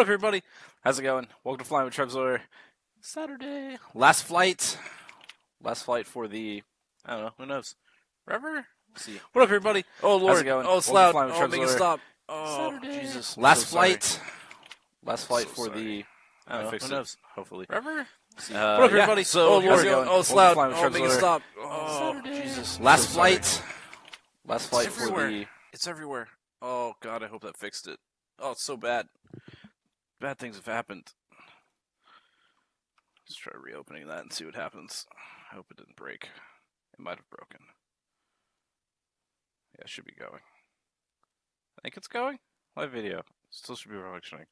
What up, everybody? How's it going? Welcome to Flying with Trevzor. Saturday. Last flight. Last flight for the. I don't know. Who knows? Forever? We'll see. What up, everybody? Oh lord! How's it going? Oh, it's Welcome to loud. Flying with Oh, make it stop. Oh, Saturday. Jesus! Last so sorry. flight. Last flight so for the. I don't know. fixed Who it. knows? Hopefully. Forever? Uh, what up, yeah. everybody? So, how's Lord, it going? oh, it's Welcome to loud. Flying with Oh, make it stop. Oh, Saturday. Jesus! Last so sorry. flight. Last flight It's for everywhere. the. It's everywhere. Oh God, I hope that fixed it. Oh, it's so bad. Bad things have happened. Let's try reopening that and see what happens. I hope it didn't break. It might have broken. Yeah, it should be going. I think it's going. Live video. Still should be functioning.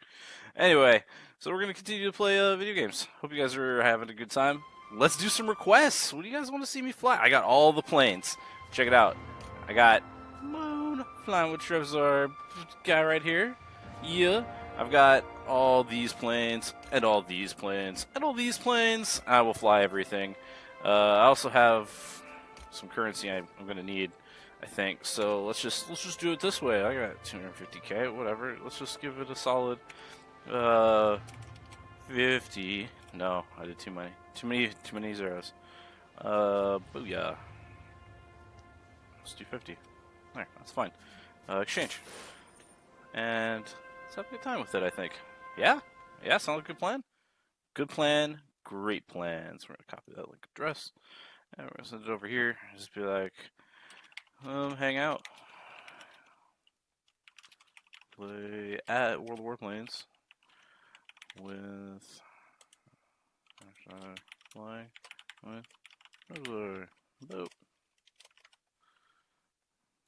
Anyway, so we're gonna continue to play uh, video games. Hope you guys are having a good time. Let's do some requests. What do you guys want to see me fly? I got all the planes. Check it out. I got Moon flying with Trevzor guy right here. Yeah. I've got all these planes and all these planes and all these planes. I will fly everything. Uh, I also have some currency I'm gonna need. I think so. Let's just let's just do it this way. I got 250k, whatever. Let's just give it a solid uh 50. No, I did too many, too many, too many zeros. Uh, booyah. Let's do 50. There, that's fine. Uh, exchange. And let's have a good time with it. I think. Yeah, yeah, sounds like a good plan. Good plan. Great plans. We're gonna copy that link address, and we're gonna send it over here. Just be like, um, hang out. Play at World of Warplanes with flying with. Nope.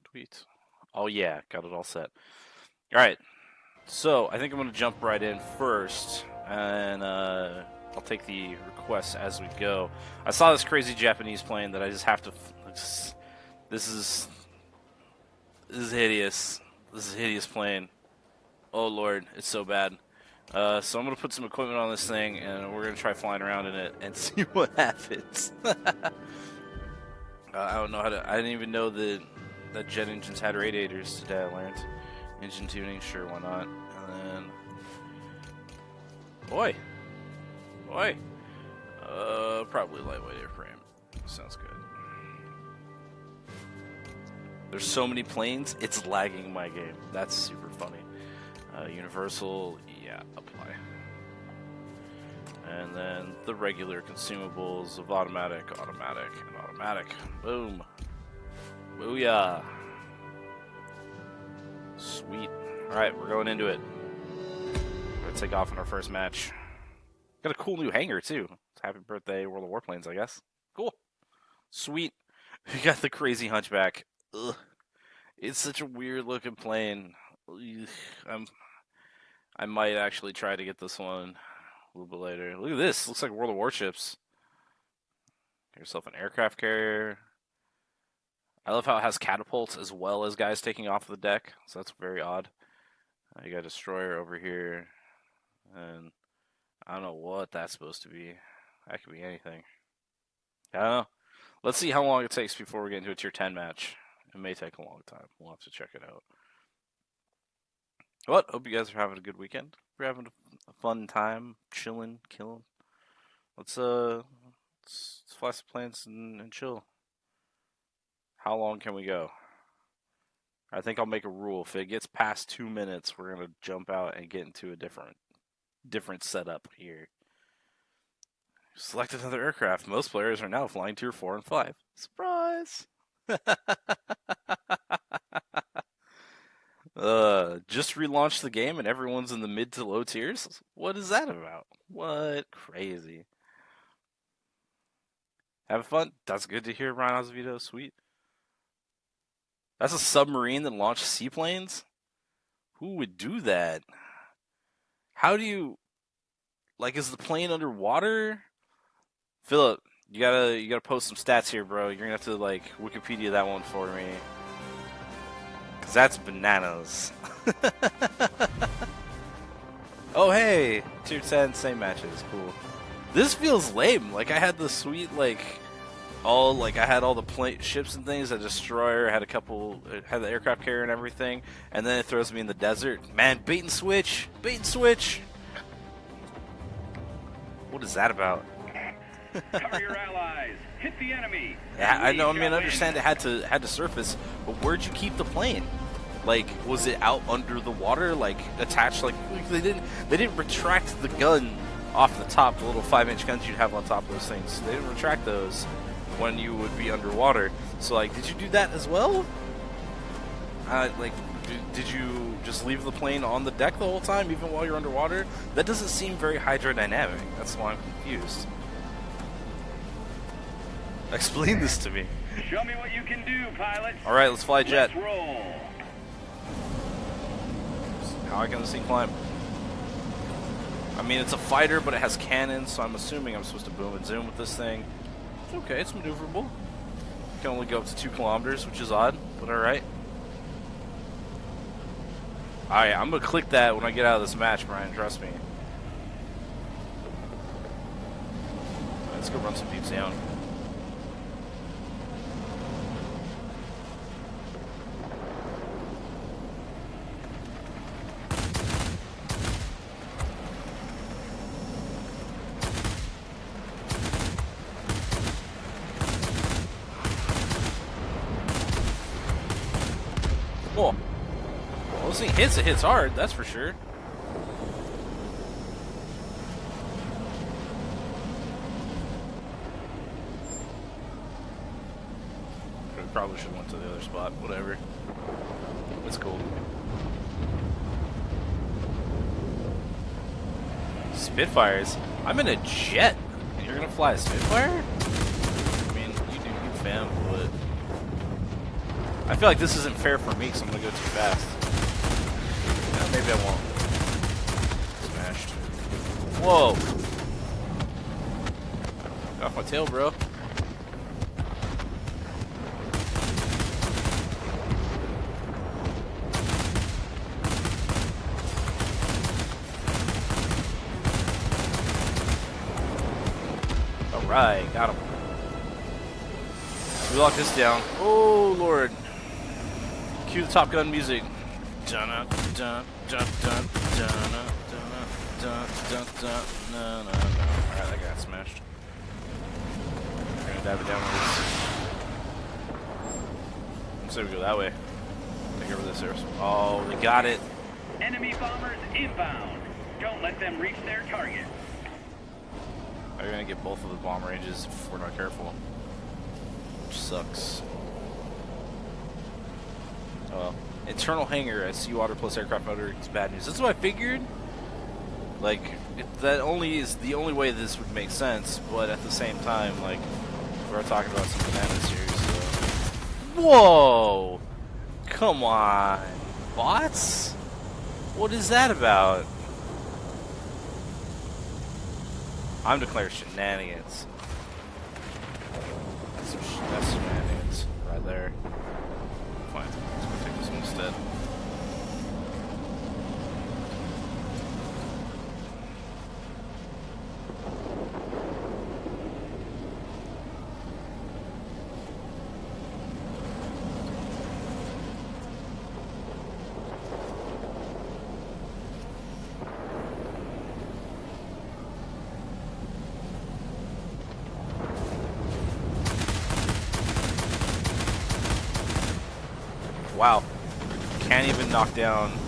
Tweet. Oh yeah, got it all set. All right. So I think I'm gonna jump right in first, and uh, I'll take the requests as we go. I saw this crazy Japanese plane that I just have to. This is this is hideous. This is a hideous plane. Oh lord, it's so bad. Uh, so I'm gonna put some equipment on this thing, and we're gonna try flying around in it and see what happens. uh, I don't know how to. I didn't even know that that jet engines had radiators today. I learned engine tuning. Sure, why not? And then, boy, boy, uh, probably lightweight airframe. Sounds good. There's so many planes, it's lagging my game. That's super funny. Uh, universal, yeah, apply. And then the regular consumables of automatic, automatic, and automatic. Boom. Booyah. Sweet. Alright, we're going into it. We're gonna take off in our first match. Got a cool new hangar too. Happy birthday, World of Warplanes, I guess. Cool. Sweet. We got the crazy hunchback. Ugh. It's such a weird looking plane. Ugh. I'm I might actually try to get this one a little bit later. Look at this. Looks like World of Warships. Get yourself an aircraft carrier. I love how it has catapults as well as guys taking off the deck. So that's very odd. Uh, you got a destroyer over here. And I don't know what that's supposed to be. That could be anything. I don't know. Let's see how long it takes before we get into a tier 10 match. It may take a long time. We'll have to check it out. What? Hope you guys are having a good weekend. We're having a, a fun time, chilling, killing. Let's uh, let's, let's fly some planes and, and chill. How long can we go? I think I'll make a rule. If it gets past two minutes, we're gonna jump out and get into a different, different setup here. Select another aircraft. Most players are now flying tier four and five. Surprise! uh, just relaunched the game and everyone's in the mid to low tiers. What is that about? What crazy? Have fun. That's good to hear, Ryan Azevedo. Sweet. That's a submarine that launched seaplanes. Who would do that? How do you like? Is the plane underwater? Philip, you gotta you gotta post some stats here, bro. You're gonna have to like Wikipedia that one for me, cause that's bananas. oh hey, tier ten, same matches, cool. This feels lame. Like I had the sweet like all like I had all the plane ships and things. A destroyer had a couple, uh, had the aircraft carrier and everything, and then it throws me in the desert. Man, bait and switch, bait and switch. What is that about? Cover your allies. Hit the enemy. Yeah, I know. I mean, I understand it had to had to surface, but where'd you keep the plane? Like, was it out under the water, like attached? Like they didn't they didn't retract the gun off the top, the little five inch guns you'd have on top of those things. They didn't retract those when you would be underwater. So, like, did you do that as well? Uh, like, did, did you just leave the plane on the deck the whole time, even while you're underwater? That doesn't seem very hydrodynamic. That's why I'm confused. Explain this to me. Show me what you can do, pilot. All right, let's fly jet. Let's roll. How I can this thing climb? I mean, it's a fighter, but it has cannons, so I'm assuming I'm supposed to boom and zoom with this thing. It's okay, it's maneuverable. Can only go up to two kilometers, which is odd, but all right. All right, I'm gonna click that when I get out of this match, Brian. Trust me. Let's go run some deep down. Cool. Well, this thing hits, it hits hard, that's for sure. Probably should have went to the other spot, whatever. It's cool. Spitfires? I'm in a jet, you're gonna fly a Spitfire? I mean, you do you, fam, but... I feel like this isn't fair for me so I'm gonna go too fast. Maybe I won't. Smashed. Whoa! Get off my tail, bro. Alright, got him. We lock this down. Oh, Lord. Cue the Top Gun music. Dun dun Dun, dun, dun, dun, dun, Alright, I got smashed. I'm gonna dive it downwards. Let's say we go that way. Take over this airspace. Oh, they got it. Enemy bombers inbound. Don't let them reach their target. Are you gonna get both of the bomb ranges if we're not careful? Which sucks. Oh well. Internal hangar at seawater plus aircraft motor is bad news. That's what I figured. Like, that only is the only way this would make sense, but at the same time, like, we're talking about some bananas here, so. Whoa! Come on. Bots? What is that about? I'm declaring shenanigans. That's shenanigans right there. Knock down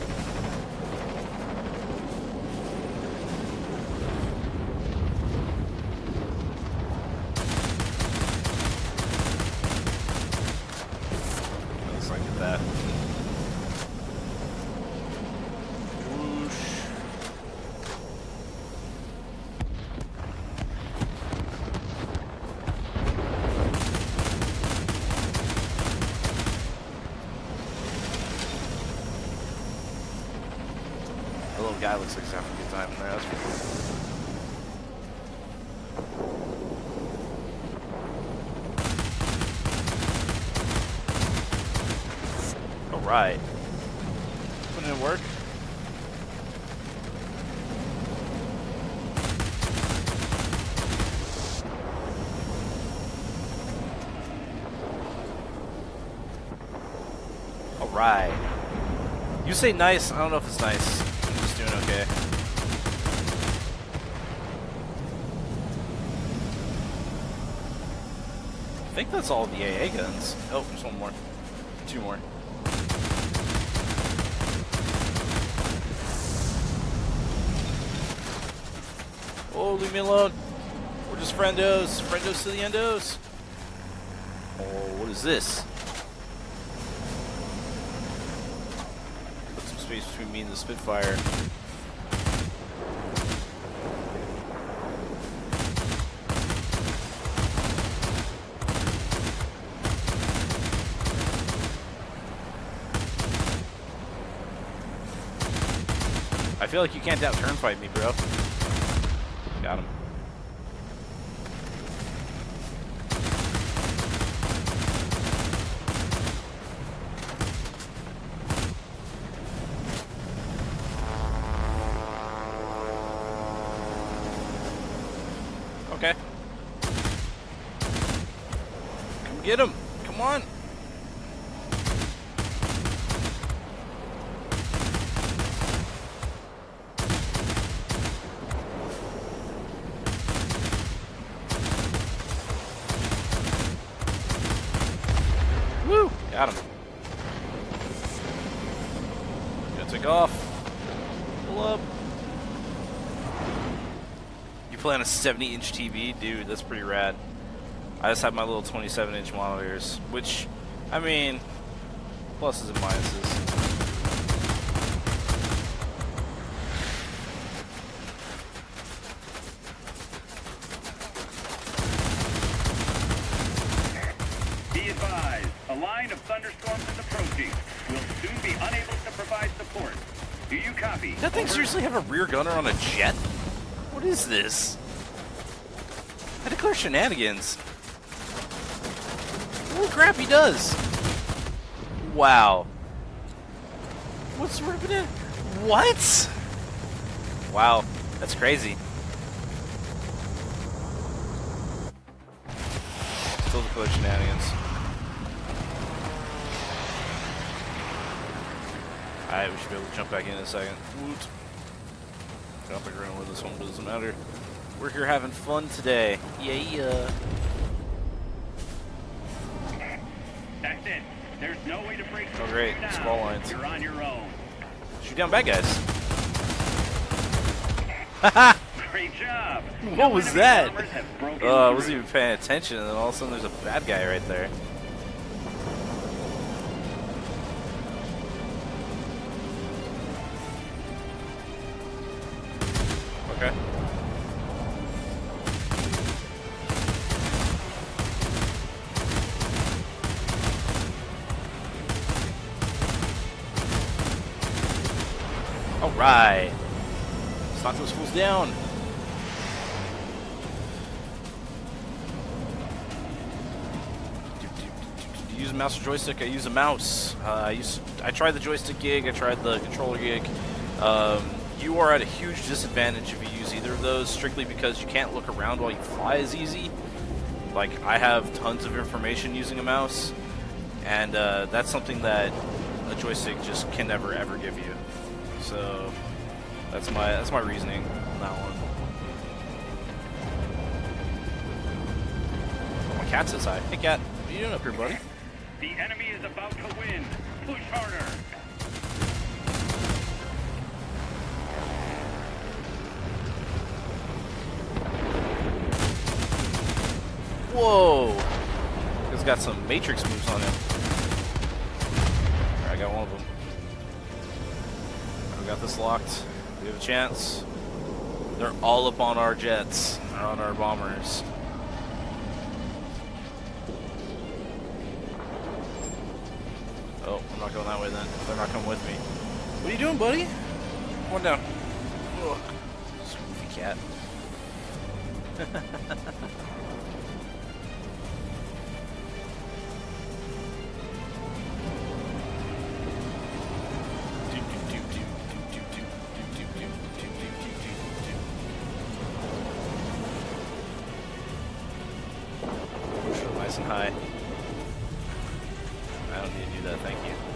say nice. I don't know if it's nice. I'm just doing okay. I think that's all the AA guns. Oh, there's one more. Two more. Oh, leave me alone. We're just friendos. Friendos to the endos. Oh, what is this? Space between me and the Spitfire. I feel like you can't out turn fight me, bro. Got him. Okay. Come get him. Come on. Woo! Got him. Gonna take off. Pull up. You play on a 70 inch TV? Dude, that's pretty rad. I just have my little 27 inch monitors, which, I mean, pluses and minuses. Be advised, a line of thunderstorms is approaching. We'll soon be unable to provide support. Do you copy? That thing Over. seriously have a rear gunner on a jet? What is this? Shenanigans. Holy crap, he does! Wow. What's ripping it? What? Wow, that's crazy. Still declare shenanigans. Alright, we should be able to jump back in in a second. Woot. We're gonna win this one, doesn't matter. We're here having fun today. Yeah. That's it. There's no way to break Oh, great. through now. Squall lines. You're on your own. Shoot down bad guys. Great job. What No was that? bombers have broken Oh, I wasn't even paying attention, and then all of a sudden there's a bad guy right there. Joystick? I use a mouse. Uh, I use. I tried the joystick gig. I tried the controller gig. Um, you are at a huge disadvantage if you use either of those, strictly because you can't look around while you fly as easy. Like I have tons of information using a mouse, and uh, that's something that a joystick just can never ever give you. So that's my that's my reasoning on that one. Oh, my cat's inside. Hey cat, what are you doing up here, buddy? The enemy is about to win. Push harder. Whoa! He's got some Matrix moves on him. I got one of them. We got this locked. We have a chance. They're all up on our jets. They're on our bombers. Not going that way then. They're not coming with me. What are you doing, buddy? One down. Ugh. Goofy cat. Nice and high. I don't need to do that, thank you.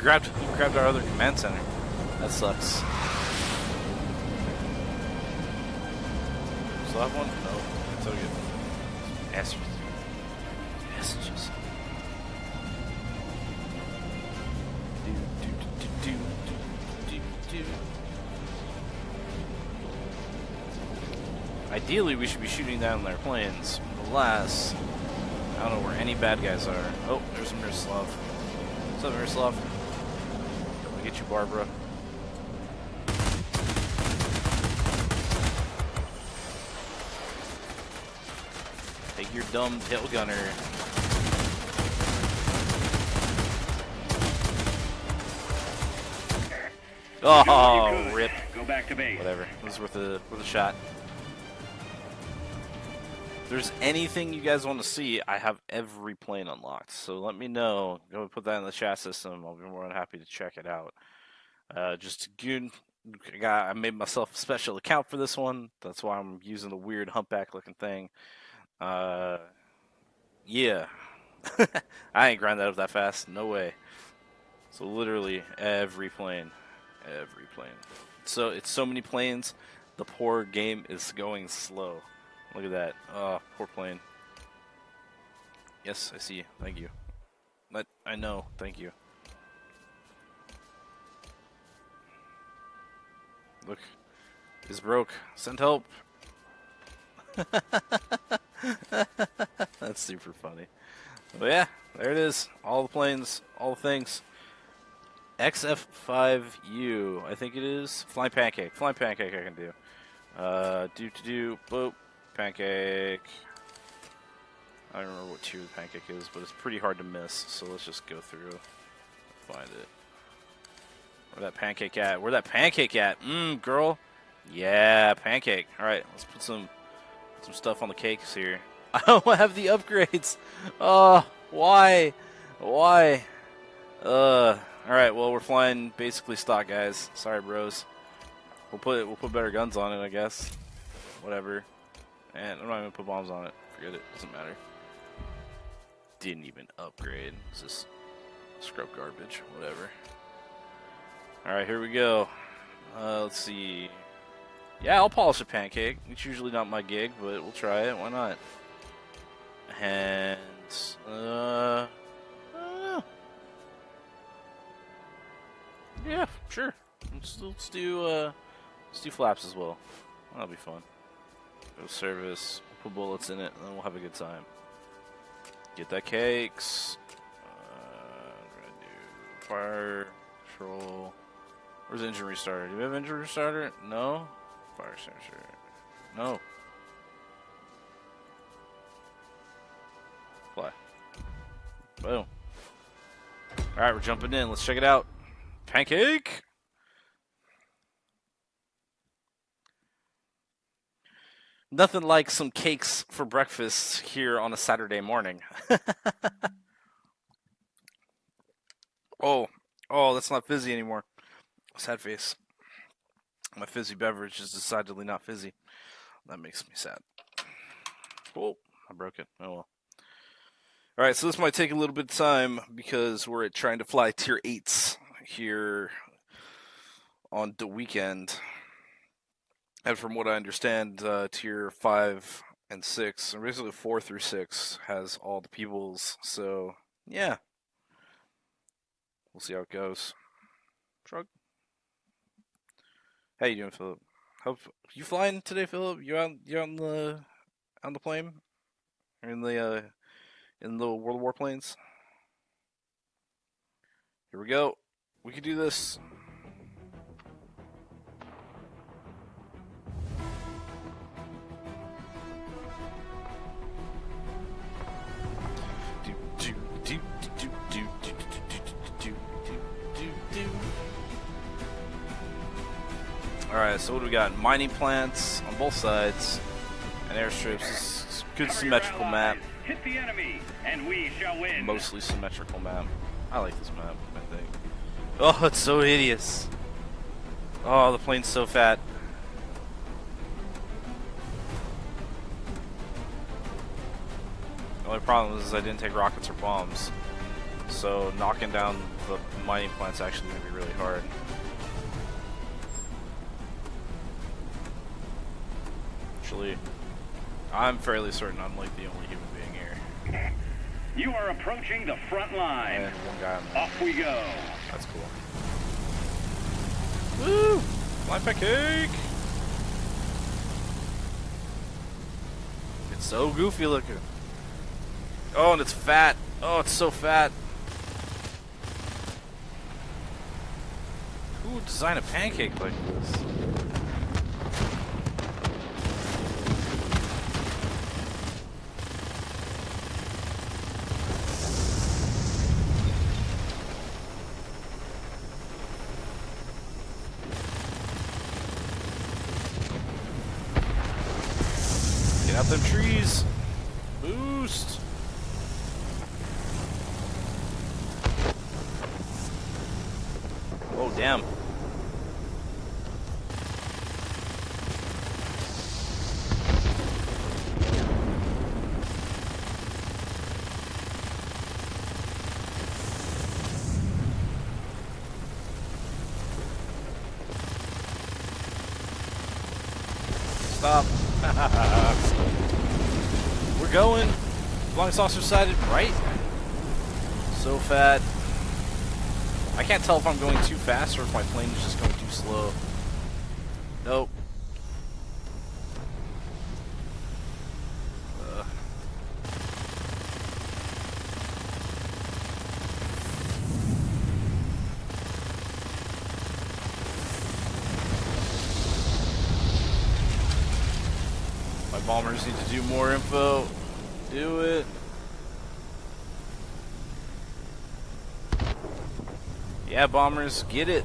Grabbed grabbed our other command center. That sucks. Still have one? No. It's all good. Messages. Messages. Do, do, do, do, do, do, do. Ideally, we should be shooting down their planes. But alas, I don't know where any bad guys are. Oh, there's Miroslav. What's up, Miroslav? You, Barbara. Take your dumb tail gunner. Oh, rip. Go back to base. Whatever. It was worth a worth a shot. If there's anything you guys want to see, I have every plane unlocked. So let me know. Go put that in the chat system. I'll be more than happy to check it out. Uh, just good. I. I made myself a special account for this one. That's why I'm using the weird humpback looking thing. Uh, yeah. I ain't grind that up that fast. No way. So literally every plane, every plane. So it's so many planes. The poor game is going slow. Look at that. Oh, poor plane. Yes, I see. Thank you. But I know. Thank you. Look, it's broke. Send help. That's super funny. But yeah, there it is. All the planes, all the things. XF5U, I think it is. Flying pancake. Flying pancake I can do. Uh, do to do, boop, pancake. I don't remember what tier the pancake is, but it's pretty hard to miss. So let's just go through, find it. Where that pancake at? Where that pancake at? Mmm, girl. Yeah, pancake. All right, let's put some some stuff on the cakes here. I don't have the upgrades. Oh, why? Why? Uh. All right. Well, we're flying basically stock, guys. Sorry, bros. We'll put we'll put better guns on it, I guess. Whatever. And I'm not even gonna put bombs on it. Forget it. Doesn't matter. Didn't even upgrade. It's just scrub garbage. Whatever. All right, here we go. Uh, let's see. Yeah, I'll polish a pancake. It's usually not my gig, but we'll try it. Why not? And uh, yeah, sure. Let's, let's do uh, let's do flaps as well. That'll be fun. Go service. Put bullets in it, and then we'll have a good time. Get that cakes. Uh, fire control. Where's engine restarter? Do we have engine restarter? No. Fire sensor. No. Fly. Boom. Alright, we're jumping in. Let's check it out. Pancake! Nothing like some cakes for breakfast here on a Saturday morning. oh, oh, that's not fizzy anymore. Sad face. My fizzy beverage is decidedly not fizzy. That makes me sad. Oh, I broke it. Oh well. All right, so this might take a little bit of time because we're trying to fly tier eights here on the weekend. And from what I understand, uh, tier five and six, or basically four through six, has all the peoples. So yeah, we'll see how it goes. Shrug. How you doing, Philip? Hope you flying today, Philip? You out? You on the on the plane? In the uh, in the World War planes? Here we go. We can do this. Alright, so what do we got? Mining plants on both sides and airstrips. A good symmetrical map. Hit the enemy, and we shall win. Mostly symmetrical map. I like this map, I think. Oh, it's so hideous. Oh, the plane's so fat. The only problem is I didn't take rockets or bombs. So knocking down the mining plant's actually going to be really hard. Actually, I'm fairly certain I'm like the only human being here. You are approaching the front line. And one guy on Off we go. That's cool. Woo! Flying pancake! It's so goofy looking. Oh, and it's fat. Oh, it's so fat. Who would design a pancake like this? Get out them trees. Boost. Oh, damn. Stop. We're going. Flying saucer sided right. So fat. I can't tell if I'm going too fast or if my plane is just going too slow. Nope. Ugh. My bombers need to do more info. Do it. Yeah, bombers, get it.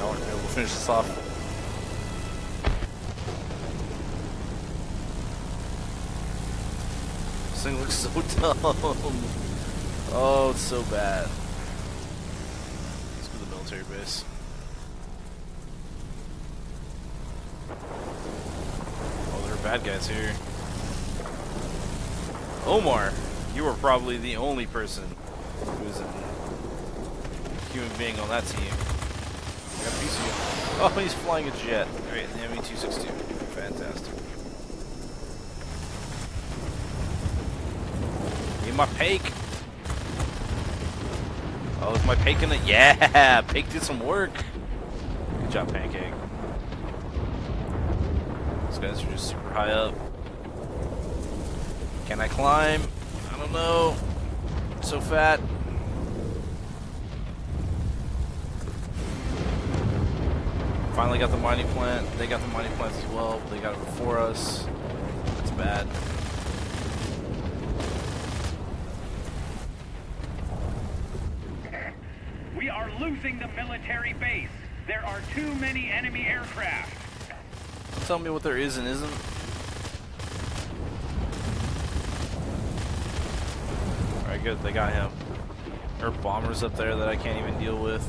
Able to finish this off. This thing looks so dumb. Oh, it's so bad. Let's go to the military base. Oh, there are bad guys here. Omar, you are probably the only person who's a human being on that team. Oh, he's flying a jet. Alright, the ME-262. Fantastic. Get my pake. My Pake gonna? Yeah, Pake did some work. Good job, Pancake. These guys are just super high up. Can I climb? I don't know. I'm so fat. Finally got the mining plant. They got the mining plants as well. They got it before us. That's bad. We are losing the military base. There are too many enemy aircraft. Tell me what there is and isn't. Alright, good. They got him. There are bombers up there that I can't even deal with.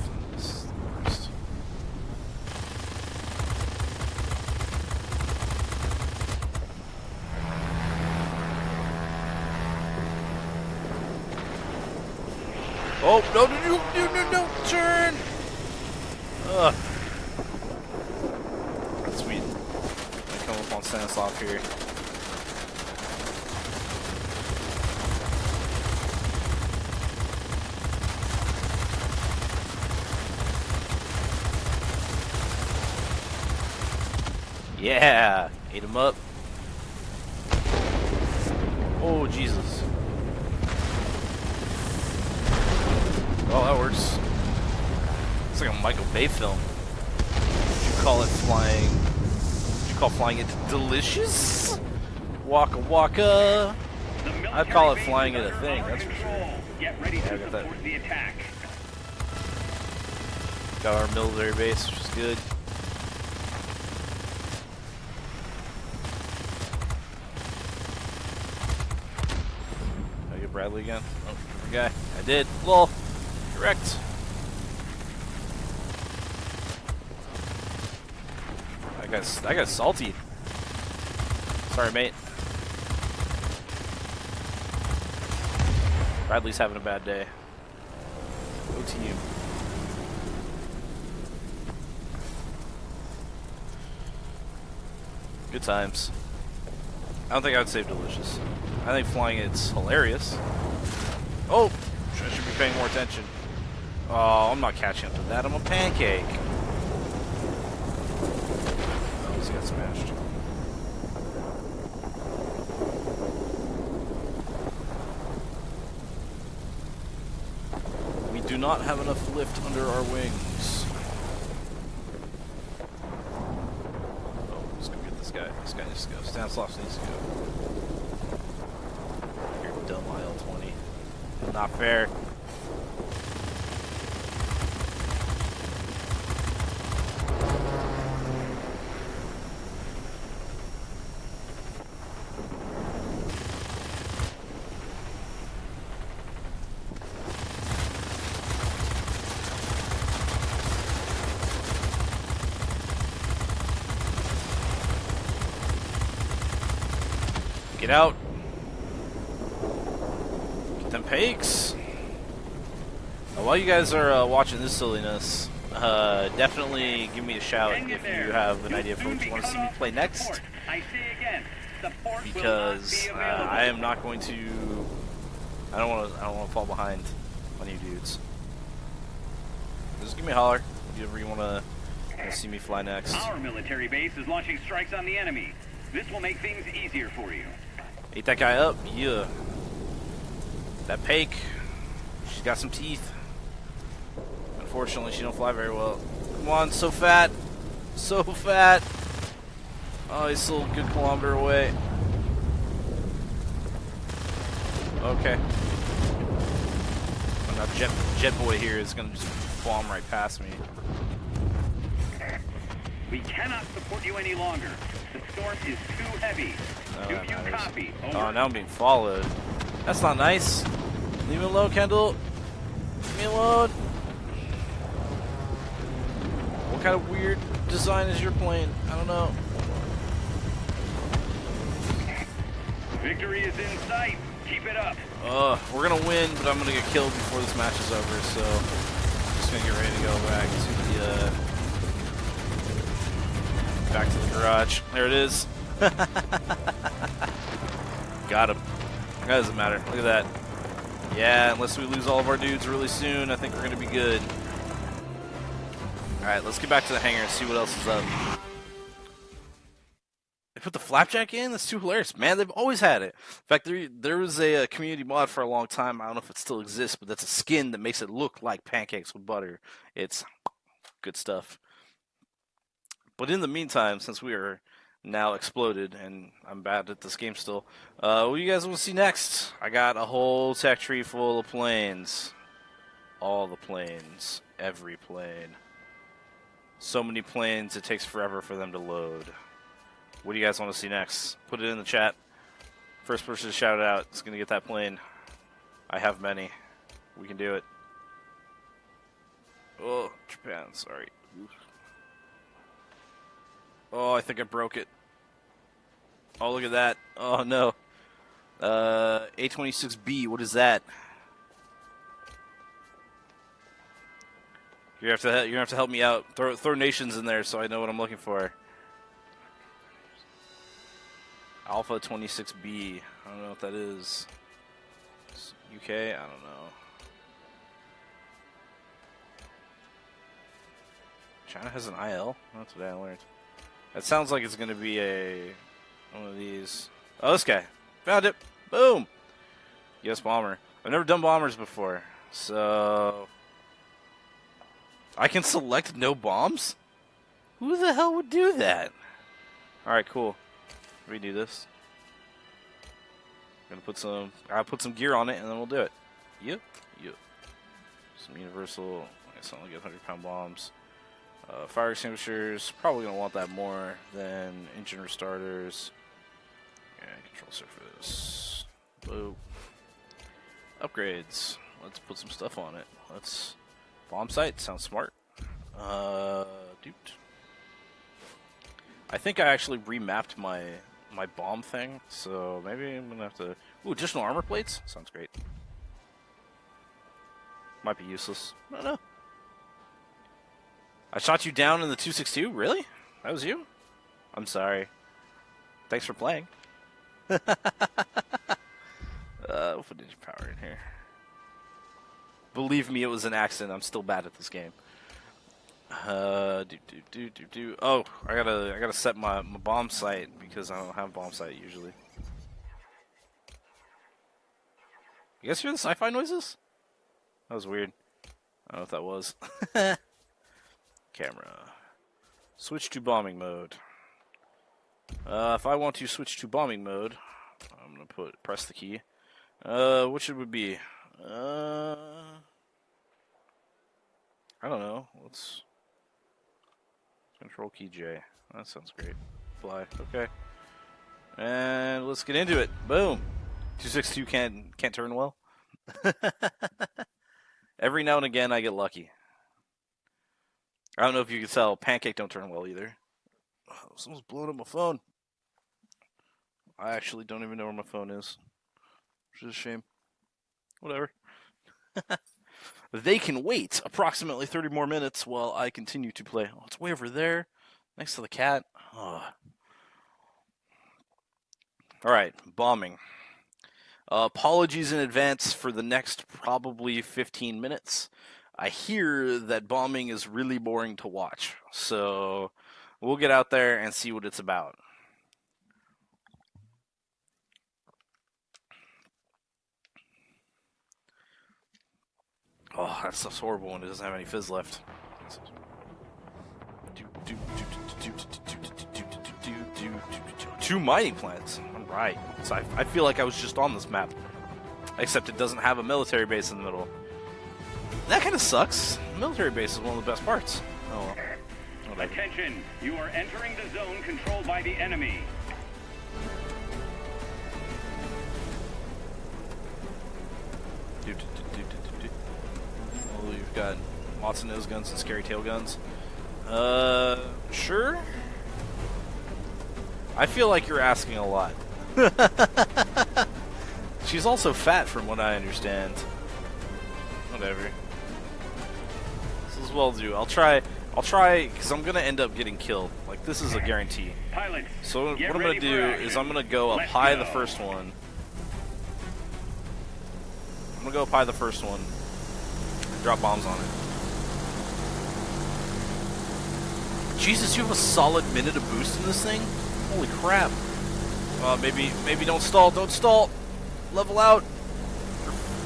Oh, no, no, no, no, no, no, turn! Ugh. Sweet. I come up on Stanislav here. Yeah! Ate him up. Oh, Jesus. Oh, that works. It's like a Michael Bay film. Would you call it flying? Call flying it delicious? Waka waka. I'd call it flying it a thing, that's for sure. Get ready Yeah, to got that. the attack. Got our military base, which is good. Did I get Bradley again? Oh, guy. I did. Lol. Correct. I That guy's, salty. Sorry, mate. Bradley's having a bad day. Go team. Good times. I don't think I would save Delicious. I think flying it's hilarious. Oh! I should be paying more attention. Oh, I'm not catching up to that. I'm a pancake. Oh, he's got smashed. We do not have enough lift under our wings. Oh, let's go get this guy. This guy needs to go. Stanislav needs to go. You're dumb IL-20. Not fair. Get out. Get them pakes. Uh, while you guys are uh, watching this silliness, uh, definitely give me a shout if there. you have an idea for what you want to see me play next. I say again, support Because will uh, be. I am not going to. I don't want to. I don't want to fall behind on you dudes. Just give me a holler if you ever you want to see me fly next. Our military base is launching strikes on the enemy. This will make things easier for you. Ate that guy up, yeah. That Pake, she's got some teeth. Unfortunately, she don't fly very well. Come on, so fat, so fat. Oh, he's still a good kilometer away. Okay. Oh, now Jet Jet Boy here is gonna just bomb right past me. We cannot support you any longer. The storm is too heavy. Oh, Do you matters. copy? Over. Oh, now I'm being followed. That's not nice. Leave me alone, Kendall. Leave me alone. What kind of weird design is your plane? I don't know. Victory is in sight. Keep it up. Uh, we're gonna win, but I'm gonna get killed before this match is over. So, I'm just gonna get ready to go back to the uh, back to the garage. There it is. Got him. That doesn't matter. Look at that. Yeah, unless we lose all of our dudes really soon, I think we're gonna be good. All right, let's get back to the hangar and see what else is up. They put the flapjack in. That's too hilarious, man. They've always had it. In fact, there there was a, uh community mod for a long time. I don't know if it still exists, but that's a skin that makes it look like pancakes with butter. It's good stuff. But in the meantime, since we are now exploded and I'm bad at this game still, uh, what do you guys want to see next? I got a whole tech tree full of planes. All the planes, every plane. So many planes, it takes forever for them to load. What do you guys want to see next? Put it in the chat. First person to shout it out is going to get that plane. I have many. We can do it. Oh, Japan, sorry. Oh, I think I broke it. Oh, look at that. Oh, no. Uh, A26B, what is that? You have to you're gonna have to help me out. Throw throw nations in there so I know what I'm looking for. Alpha 26B. I don't know what that is. It's UK. I don't know. China has an IL. That's what I learned. That sounds like it's gonna be a one of these. Oh, this guy found it. Boom. Yes, bomber. I've never done bombers before, so I can select no bombs? Who the hell would do that? Alright, cool. Redo this. Gonna put some I'll put some gear on it and then we'll do it. Yep, yep. Some universal I guess I only get hundred pound bombs. Uh, fire extinguishers, probably gonna want that more than engine restarters. Yeah, control surface. Boop. Upgrades. Let's put some stuff on it. Let's Bomb sight sounds smart. Uh, dude. I think I actually remapped my my bomb thing, so maybe I'm gonna have to. Ooh, additional armor plates sounds great. Might be useless. I don't know. I shot you down in the 262. Really? That was you? I'm sorry. Thanks for playing. uh, we'll put ninja power in here. Believe me, it was an accident. I'm still bad at this game. Uh, do do do do do. Oh, I gotta I gotta set my my bomb sight because I don't have bomb sight usually. You guys hear the sci-fi noises? That was weird. I don't know if that was. Camera. Switch to bombing mode. Uh, if I want to switch to bombing mode, I'm gonna put press the key. Uh, which it would be? Uh, I don't know. Let's control key J. That sounds great. Fly. Okay. And let's get into it. Boom. Two six two can't can't turn well. Every now and again, I get lucky. I don't know if you can sell. Pancake don't turn well either. Someone's blowing up my phone. I actually don't even know where my phone is, which is a shame. Whatever. they can wait approximately 30 more minutes while I continue to play. Oh, it's way over there, next to the cat. Oh. All right, bombing. Uh, apologies in advance for the next probably 15 minutes. I hear that bombing is really boring to watch, so we'll get out there and see what it's about. Oh, that stuff's horrible when it doesn't have any fizz left. Two mining plants. All right. So I, I feel like I was just on this map, except it doesn't have a military base in the middle. That kind of sucks. military base is one of the best parts. Oh well. Attention, you are entering the zone controlled by the enemy. Do, do, do, do, do, do. Oh, you've got lots of nose guns and scary tail guns. Uh, sure. I feel like you're asking a lot. She's also fat, from what I understand. Whatever. Is well do. I'll try. I'll try because I'm gonna end up getting killed. Like this is a guarantee. Pilots, So what I'm gonna do is. I'm gonna go up Let's high the first one. I'm gonna go up high the first one. And drop bombs on it. Jesus, you have a solid minute of boost in this thing? Holy crap. Uh, maybe, maybe don't stall, don't stall. Level out.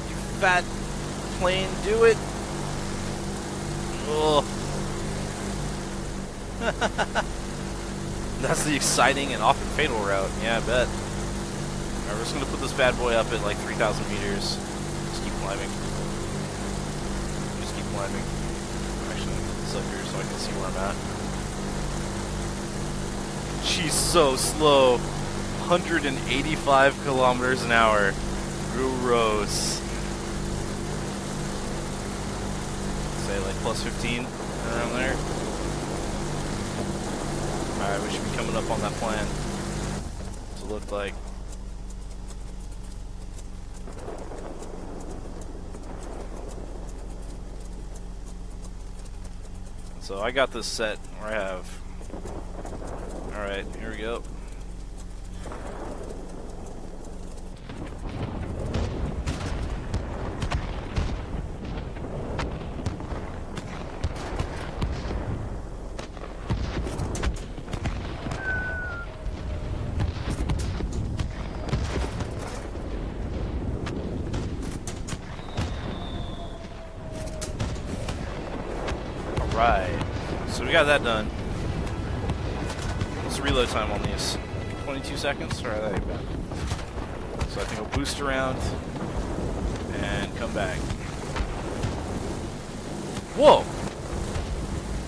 You fat plane, do it. Ugh. That's the exciting and often fatal route. Yeah, I bet. Alright, we're just gonna put this bad boy up at like 3,000 meters. Just keep climbing. Just keep climbing. Actually, this up here so I can see where I'm at. She's so slow. 185 kilometers an hour. Gross. Say like plus 15 around there. Alright, we should be coming up on that plan. It look like? So I got this set where I have. Alright, here we go. Got that done. What's reload time on these? 22 seconds? Alright. So I think we'll boost around and come back. Whoa!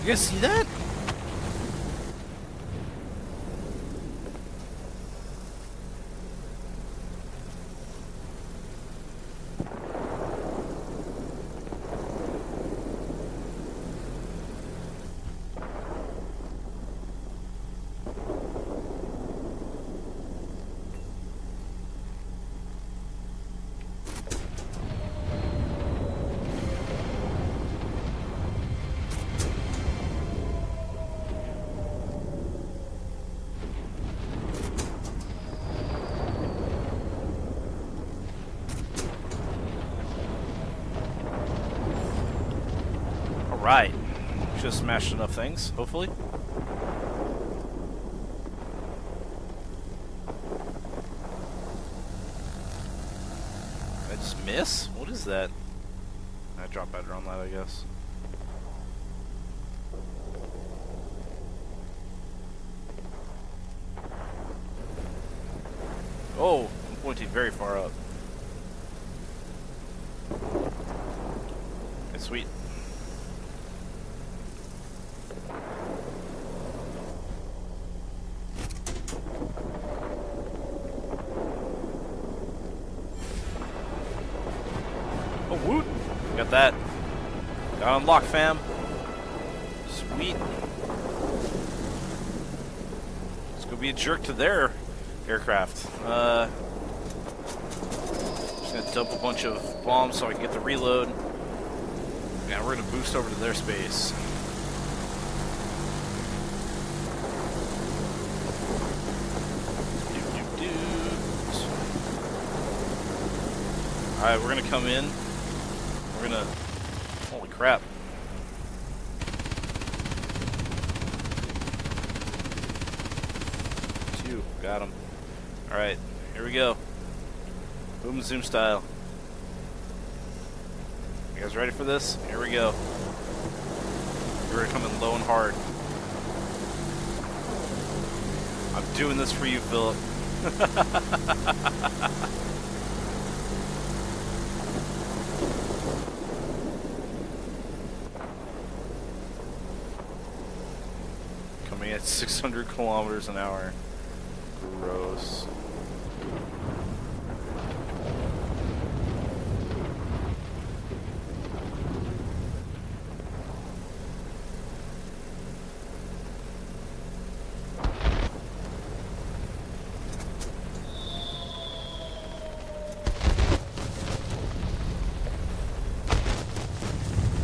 You guys see that? Alright. Just smashed enough things, hopefully. I just miss? What is that? I drop better on that, I guess. Oh, I'm pointing very far up. Okay, sweet. Oh, woot! Got that. Unlocked, fam. Sweet. Let's go be a jerk to their aircraft. Uh, just gonna dump a bunch of bombs so I can get the reload. Yeah, we're gonna boost over to their space. Alright, we're gonna come in. We're gonna. Holy crap. Two. Got him. Alright, here we go. Boom zoom style. You guys ready for this? Here we go. We're coming low and hard. I'm doing this for you, Philip. Coming at 600 kilometers an hour. Gross.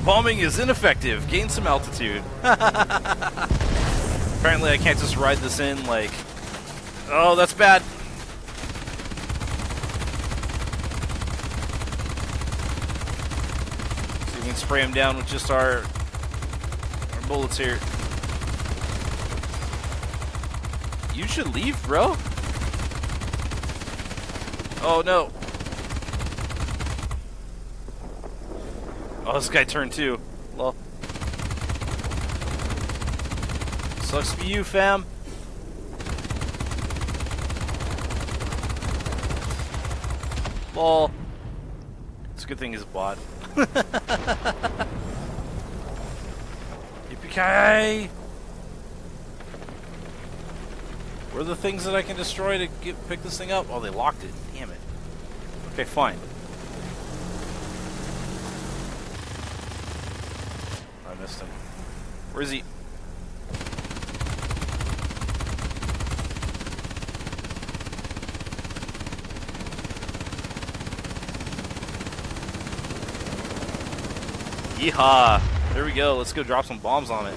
Bombing is ineffective. Gain some altitude. Apparently I can't just ride this in like... Oh, that's bad. If we can spray him down with just our, our bullets here. You should leave, bro. Oh, no. Oh, this guy turned too. Lol. Sucks for you, fam. Lol. It's a good thing he's a bot. Yippee-ki-yay! Where are the things that I can destroy to get, pick this thing up? Oh, they locked it. Damn it. Okay, fine. I missed him. Where is he? Yeehaw! There we go. Let's go drop some bombs on it.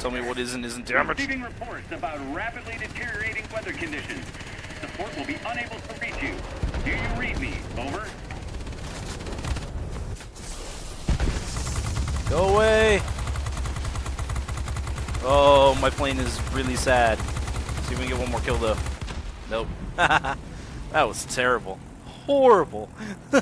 Tell me what is and isn't damaged. Receiving reports about rapidly deteriorating weather conditions. Support will be unable to reach you. Do you read me? Over. Go away! Oh, my plane is really sad. See if we can get one more kill though. Nope. that was terrible. Horrible.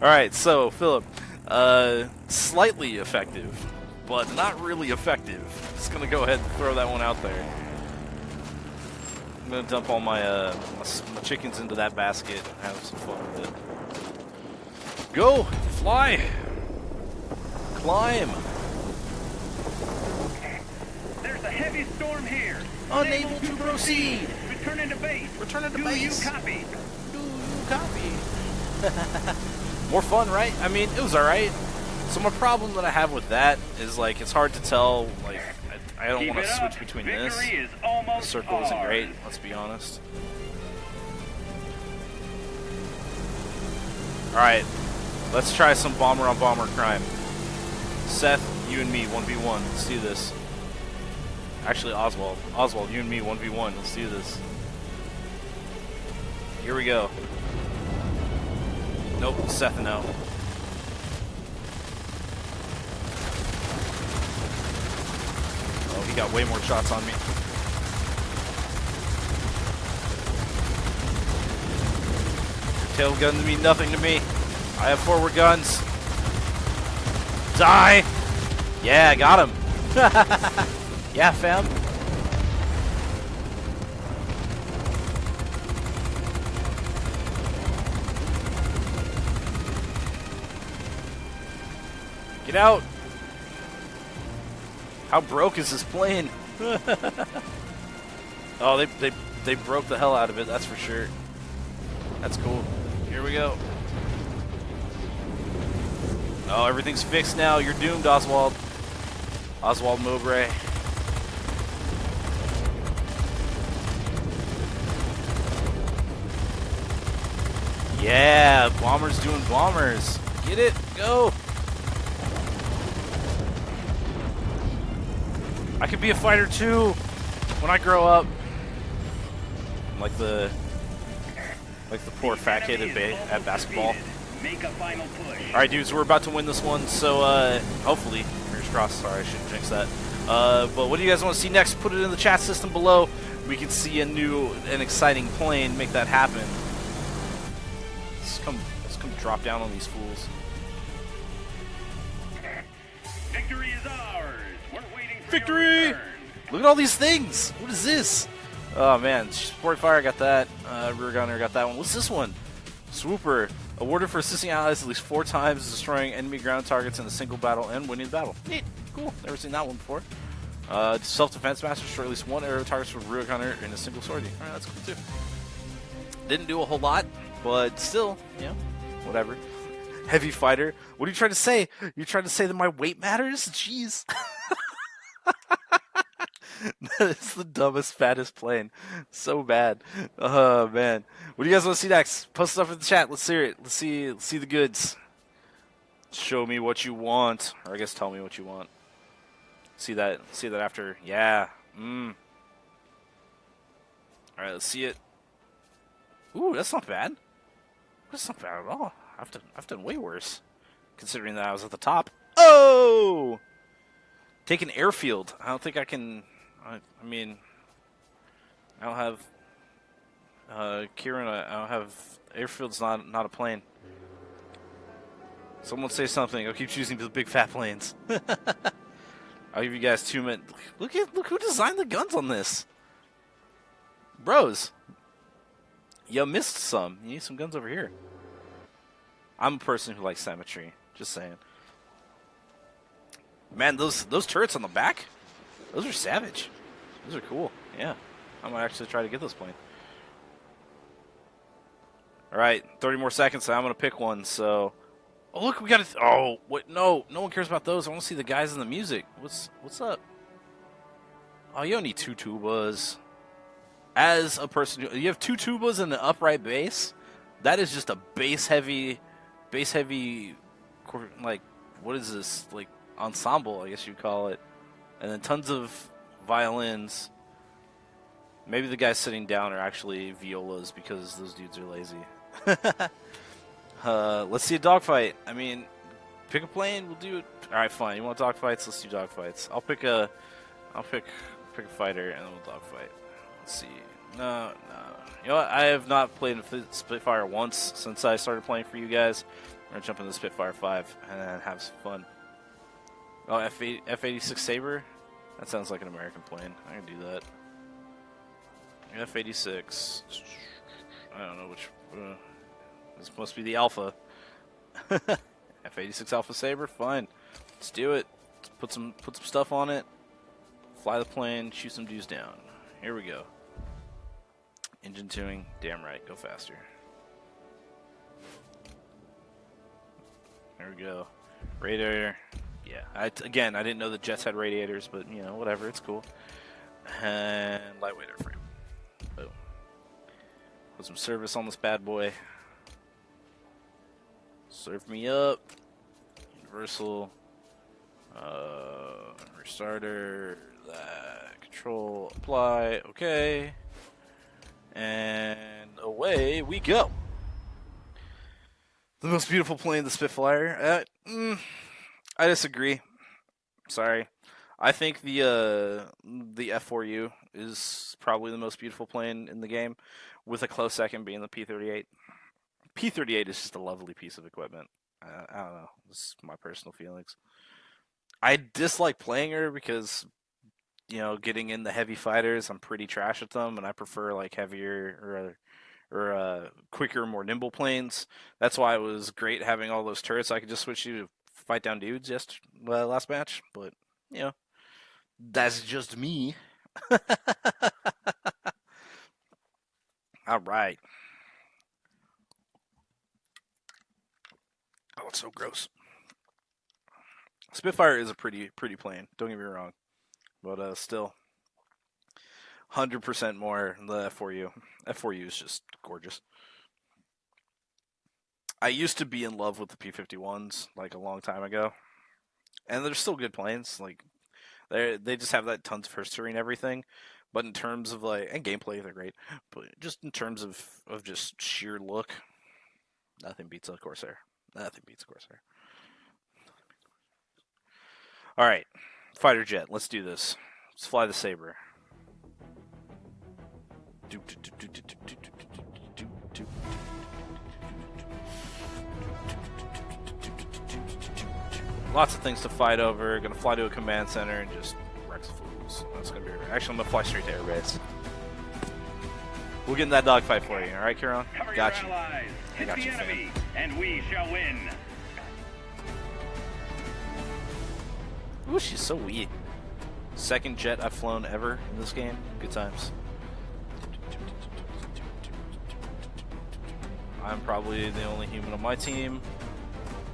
Alright, so, Philip. Uh, slightly effective, but not really effective. Just gonna go ahead and throw that one out there. I'm gonna dump all my, uh, my, my chickens into that basket and have some fun with it. Go! Fly! Climb! There's a heavy storm here. Unable to proceed! Returning to base. Returning to Do base. you copy? Do you copy? More fun, right? I mean, it was alright. So my problem that I have with that is, like, it's hard to tell, like, I, I don't want to switch between Victory this. is The circle isn't great, let's be honest. Alright, Let's try some bomber on bomber crime. Seth, you and me, 1v1. Let's do this. Actually, Oswald. Oswald, you and me, 1v1. Let's do this. Here we go. Nope, Seth no. Oh, he got way more shots on me. Your tail guns mean nothing to me. I have forward guns. Die! Yeah, got him. yeah, fam. Get out! How broke is this plane? oh, they, they, they broke the hell out of it, that's for sure. That's cool. Here we go. Oh, everything's fixed now. You're doomed, Oswald. Oswald Mowbray. Yeah, bombers doing bombers. Get it, go. I could be a fighter too when I grow up. Like the like the poor fat kid at, at basketball. Alright dudes, we're about to win this one, so uh, hopefully, fingers crossed, sorry I shouldn't jinx that. Uh, but what do you guys want to see next? Put it in the chat system below. We can see a new and exciting plane make that happen. Let's come, let's come drop down on these fools. Victory is ours. We're waiting for Victory! Look at all these things! What is this? Oh man, Sport Fire got that. Uh, Rear Gunner got that one. What's this one? Swooper. Awarded for assisting allies at least four times, destroying enemy ground targets in a single battle and winning the battle. Neat. Cool. Never seen that one before. Uh, Self-defense master destroy at least one arrow targets for Rear Gunner in a single sortie. Alright, that's cool too. Didn't do a whole lot, but still, you know, whatever. Heavy fighter. What are you trying to say? You're trying to say that my weight matters? Jeez. that is the dumbest, fattest plane. So bad. Oh man. What do you guys want to see next? Post stuff in the chat. Let's hear it. Let's see let's see the goods. Show me what you want. Or I guess tell me what you want. See that see that after. Yeah. Mmm. Alright, let's see it. Ooh, that's not bad. That's not bad at all. I've done I've done way worse. Considering that I was at the top. Oh! Take an airfield. I don't think I can. I, I mean, I don't have. Uh, Kieran, I I don't have. Airfield's not not a plane. Someone say something. I'll keep choosing the big fat planes. I'll give you guys two minutes. Look at look who designed the guns on this. Bros, you missed some. You need some guns over here. I'm a person who likes symmetry. Just saying. Man, those those turrets on the back, those are savage. Those are cool. Yeah, I might actually try to get this plane. All right, 30 more seconds. I'm gonna pick one. So, oh look, we got a. oh, what? No, no one cares about those. I want to see the guys in the music. What's what's up? Oh, you don't need two tubas. As a person, you have two tubas and an upright bass. That is just a bass heavy, bass heavy, like what is this like ensemble? I guess you'd call it, and then tons of violins. Maybe the guys sitting down are actually violas because those dudes are lazy. uh, let's see a dogfight. I mean, pick a plane. We'll do it. All right, fine. You want dogfights? Let's do dogfights. I'll pick a, I'll pick pick a fighter and then we'll dogfight. Let's see. No, no. You know what? I have not played Spitfire once since I started playing for you guys. I'm gonna jump into Spitfire 5 and have some fun. Oh, F F eighty six Saber. That sounds like an American plane. I can do that. F eighty six. I don't know which. Uh, this must be the Alpha. F eighty six Alpha Saber. Fine. Let's do it. Let's put some put some stuff on it. Fly the plane. Shoot some dudes down. Here we go. Engine tuning. Damn right. Go faster. There we go. Radiator. Yeah. I, again, I didn't know the jets had radiators, but you know, whatever. It's cool. And lightweight airframe. Boom. Put some service on this bad boy. Serve me up. Universal. Uh, restarter. That. Control. Apply. Okay. And away we go. The most beautiful plane, the Spitfire. Uh, mm, I disagree. Sorry. I think the uh, the F4U is probably the most beautiful plane in the game, with a close second being the P38. P38 is just a lovely piece of equipment. I, don't know. Is my personal feelings. I dislike playing her because, you know, getting in the heavy fighters, I'm pretty trash at them, and I prefer like heavier or or uh, quicker, more nimble planes. That's why it was great having all those turrets. I could just switch you to fight down dudes just uh, last match, but you know, that's just me. all right. Oh, it's so gross. Spitfire is a pretty pretty plane. Don't get me wrong, but uh, still, hundred percent more the F4U. F4U is just gorgeous. I used to be in love with the P51s like a long time ago, and they're still good planes. Like they they just have that tons of history and everything. But in terms of like and gameplay, they're great. But just in terms of of just sheer look, nothing beats a Corsair. Nothing beats a Corsair. All right, fighter jet. Let's do this. Let's fly the Saber. Lots of things to fight over. Gonna fly to a command center and just wreck fools. That's gonna be. Actually, I'm gonna fly straight to airbase. We'll get in that dogfight for you. All right, Kieran. Got you. Hit got you, enemy, and we shall win. Ooh, she's so wee. Second jet I've flown ever in this game. Good times. I'm probably the only human on my team,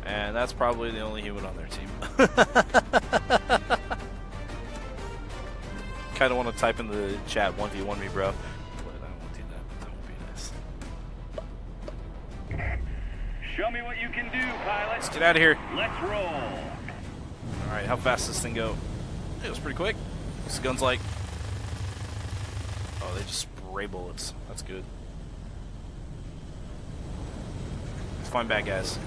and that's probably the only human on their team. kind of want to type in the chat 1v1 me, bro. But I won't do that. That would be nice. Show me what you can do, pilot. Let's get out of here. Let's roll. Alright, how fast does this thing go? It was pretty quick. This gun's like... Oh, they just spray bullets. That's good. Let's find bad guys.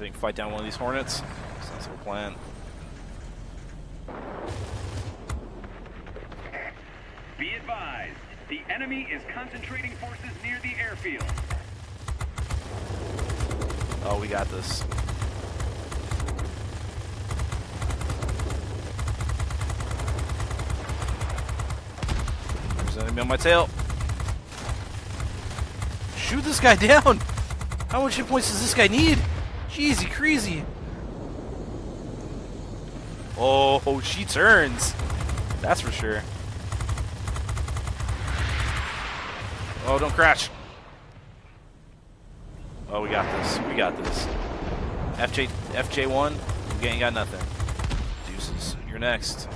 You think fight down one of these hornets? A plan. Be advised, the enemy is concentrating forces near the airfield. Oh, we got this. There's an enemy on my tail. Shoot this guy down! How much hit points does this guy need? Jeezy crazy. Oh, she turns. That's for sure. Oh, don't crash. Oh, we got this. We got this. FJ FJ1, we ain't got nothing. Deuces, you're next.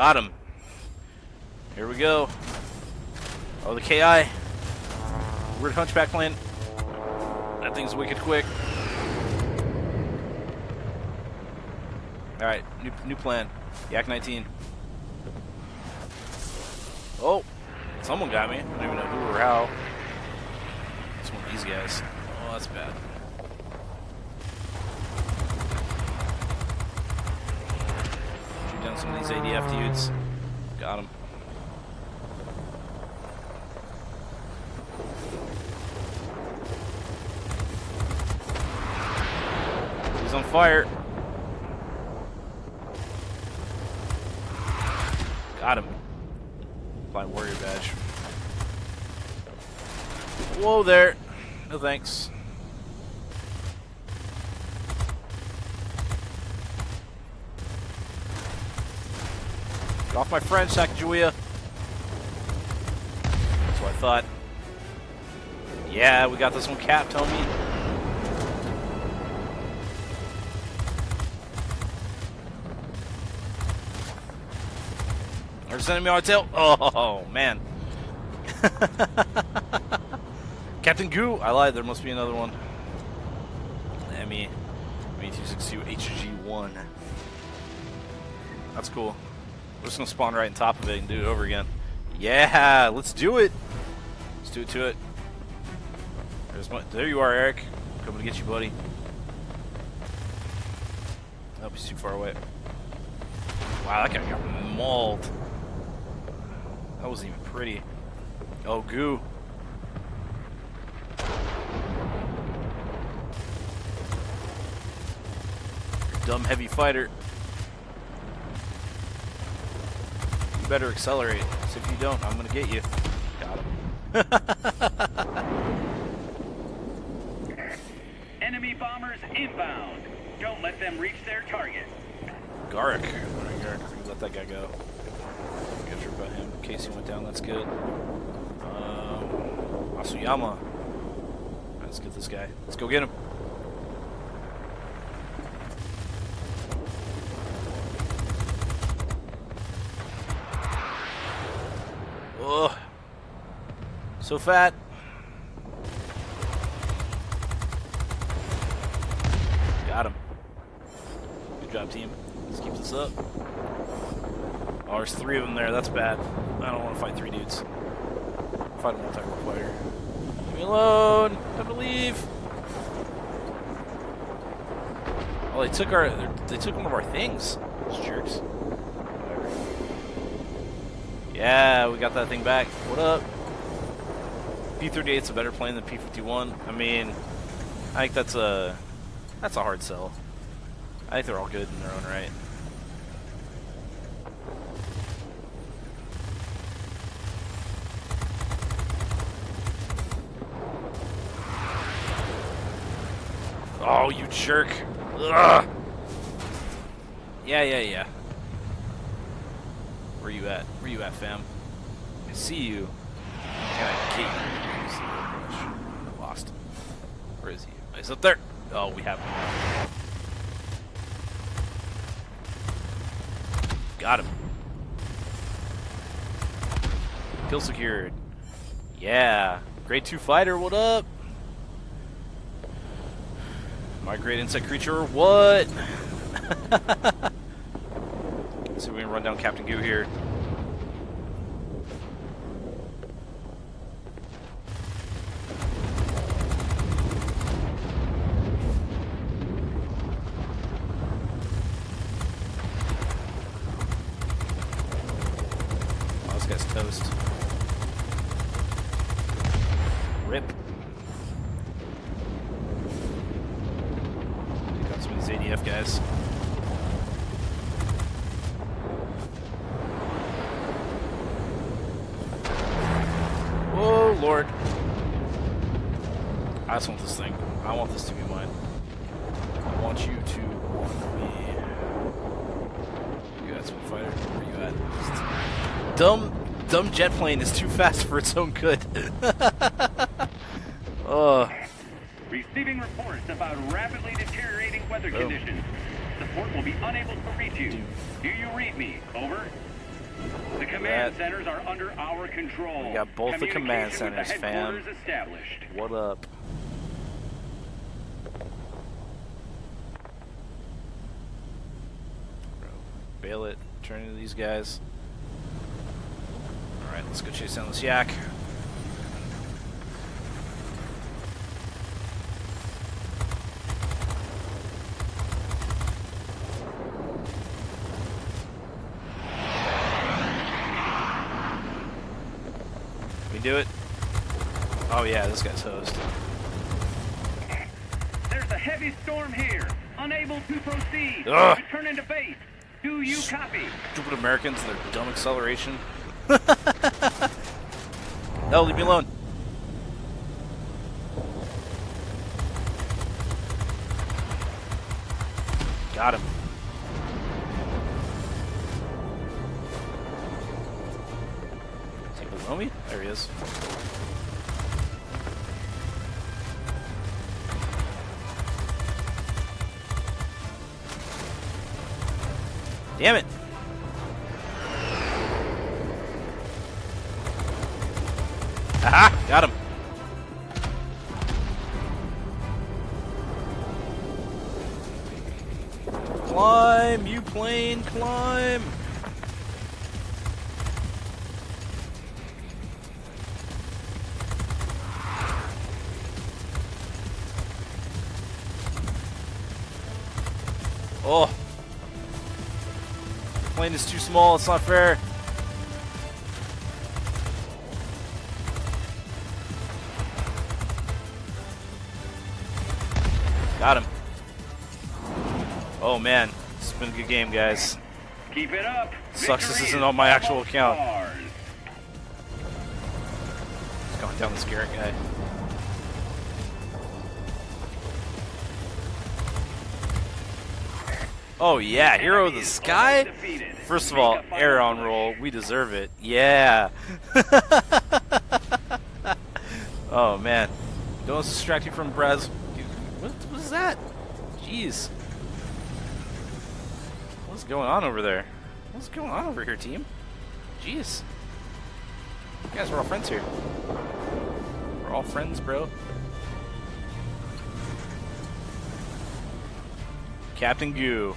Got him. Here we go. Oh, the KI. Weird hunchback plane. That thing's wicked quick. Alright, new, new plan. Yak 19. Oh, someone got me. I don't even know who or how. It's one of these guys. Oh, that's bad. Shoot down some of these ADF dudes. Got him. He's on fire. Got him. Flying warrior badge. Whoa there. No thanks. Get off my friend, Sacagawea. That's what I thought. Yeah, we got this one capped, homie. There's an enemy on my tail. Oh, man. Captain Goo. I lied. There must be another one. ME. ME262 HG1. That's cool. Just gonna spawn right on top of it and do it over again. Yeah, let's do it. Let's do it to it. My, there you are, Eric. Coming to get you, buddy. Nope, he's too far away. Wow, that guy got mauled. That wasn't even pretty. Oh, goo. Dumb heavy fighter. You better accelerate, 'cause if you don't, I'm gonna get you. Got him. Enemy bombers inbound. Don't let them reach their target. Garrick. Alright, Garrick, we let that guy go. Get sure about him. Casey went down, that's good. Um, Asuyama. Let's get this guy. Let's go get him. Ugh. So fat. Got him. Good job, team. Let's keep this up. Oh, there's three of them there. That's bad. I don't want to fight three dudes. Fight a multi-role fighter. Leave me alone. Time to leave. Oh, they took our. They took one of our things. Those jerks. Yeah, we got that thing back. What up? P-38's a better plane than P-51. I mean, I think that's a that's a hard sell. I think they're all good in their own right. Oh, you jerk. Ugh. Yeah, yeah, yeah. Where you at? At. I see you. Can I get you? I lost him. Where is he? Oh, he's up there. Oh, we have him. Got him. Kill secured. Yeah. Grade 2 fighter, what up? My great insect creature, what? See if we can run down Captain Goo here. Oh, this guy's toast. Rip. Take out some of these ADF guys. Oh, Lord. I just want this thing. I want this to be mine. I want you to want me. You got some fighter? Where you at? Dumb, dumb jet plane is too fast for its own good. oh, Receiving reports about rapidly deteriorating weather Oh. conditions. Support will be unable to reach you. Do you read me? Over. The command That- centers are under our control. We got both the command centers, the fam. established. what up? Bro, bail it. Turn into these guys. Alright, let's go chase down this yak. We do it? Oh yeah, this guy's hosed. There's a heavy storm here. Unable to proceed. Ugh. Return into base. Do you copy? Stupid Americans and their dumb acceleration. no, leave me alone. Is too small, it's not fair. Got him. Oh man, it's been a good game, guys. Keep it up. Sucks this isn't on my actual account. It's going down the scary guy. Oh yeah, hero of the sky. First of all, aileron roll. We deserve it. Yeah. oh man, don't distract you from Brez. What was that? Jeez. What's going on over there? What's going on over here, team? Jeez. You guys, we're all friends here. We're all friends, bro. Captain Goo,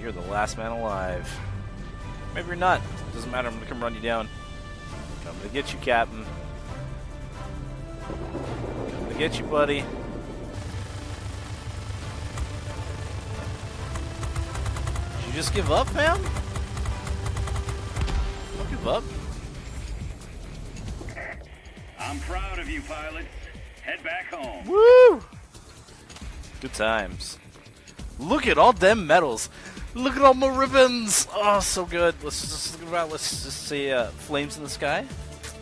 you're the last man alive. Maybe you're not. Doesn't matter. I'm gonna come run you down. Coming to get you, Captain. Coming to get you, buddy. Did you just give up, fam? Don't give up. I'm proud of you, pilots. Head back home. Woo! Good times. Look at all them medals. Look at all my ribbons. Oh, so good. Let's just look. Let's just see uh, flames in the sky.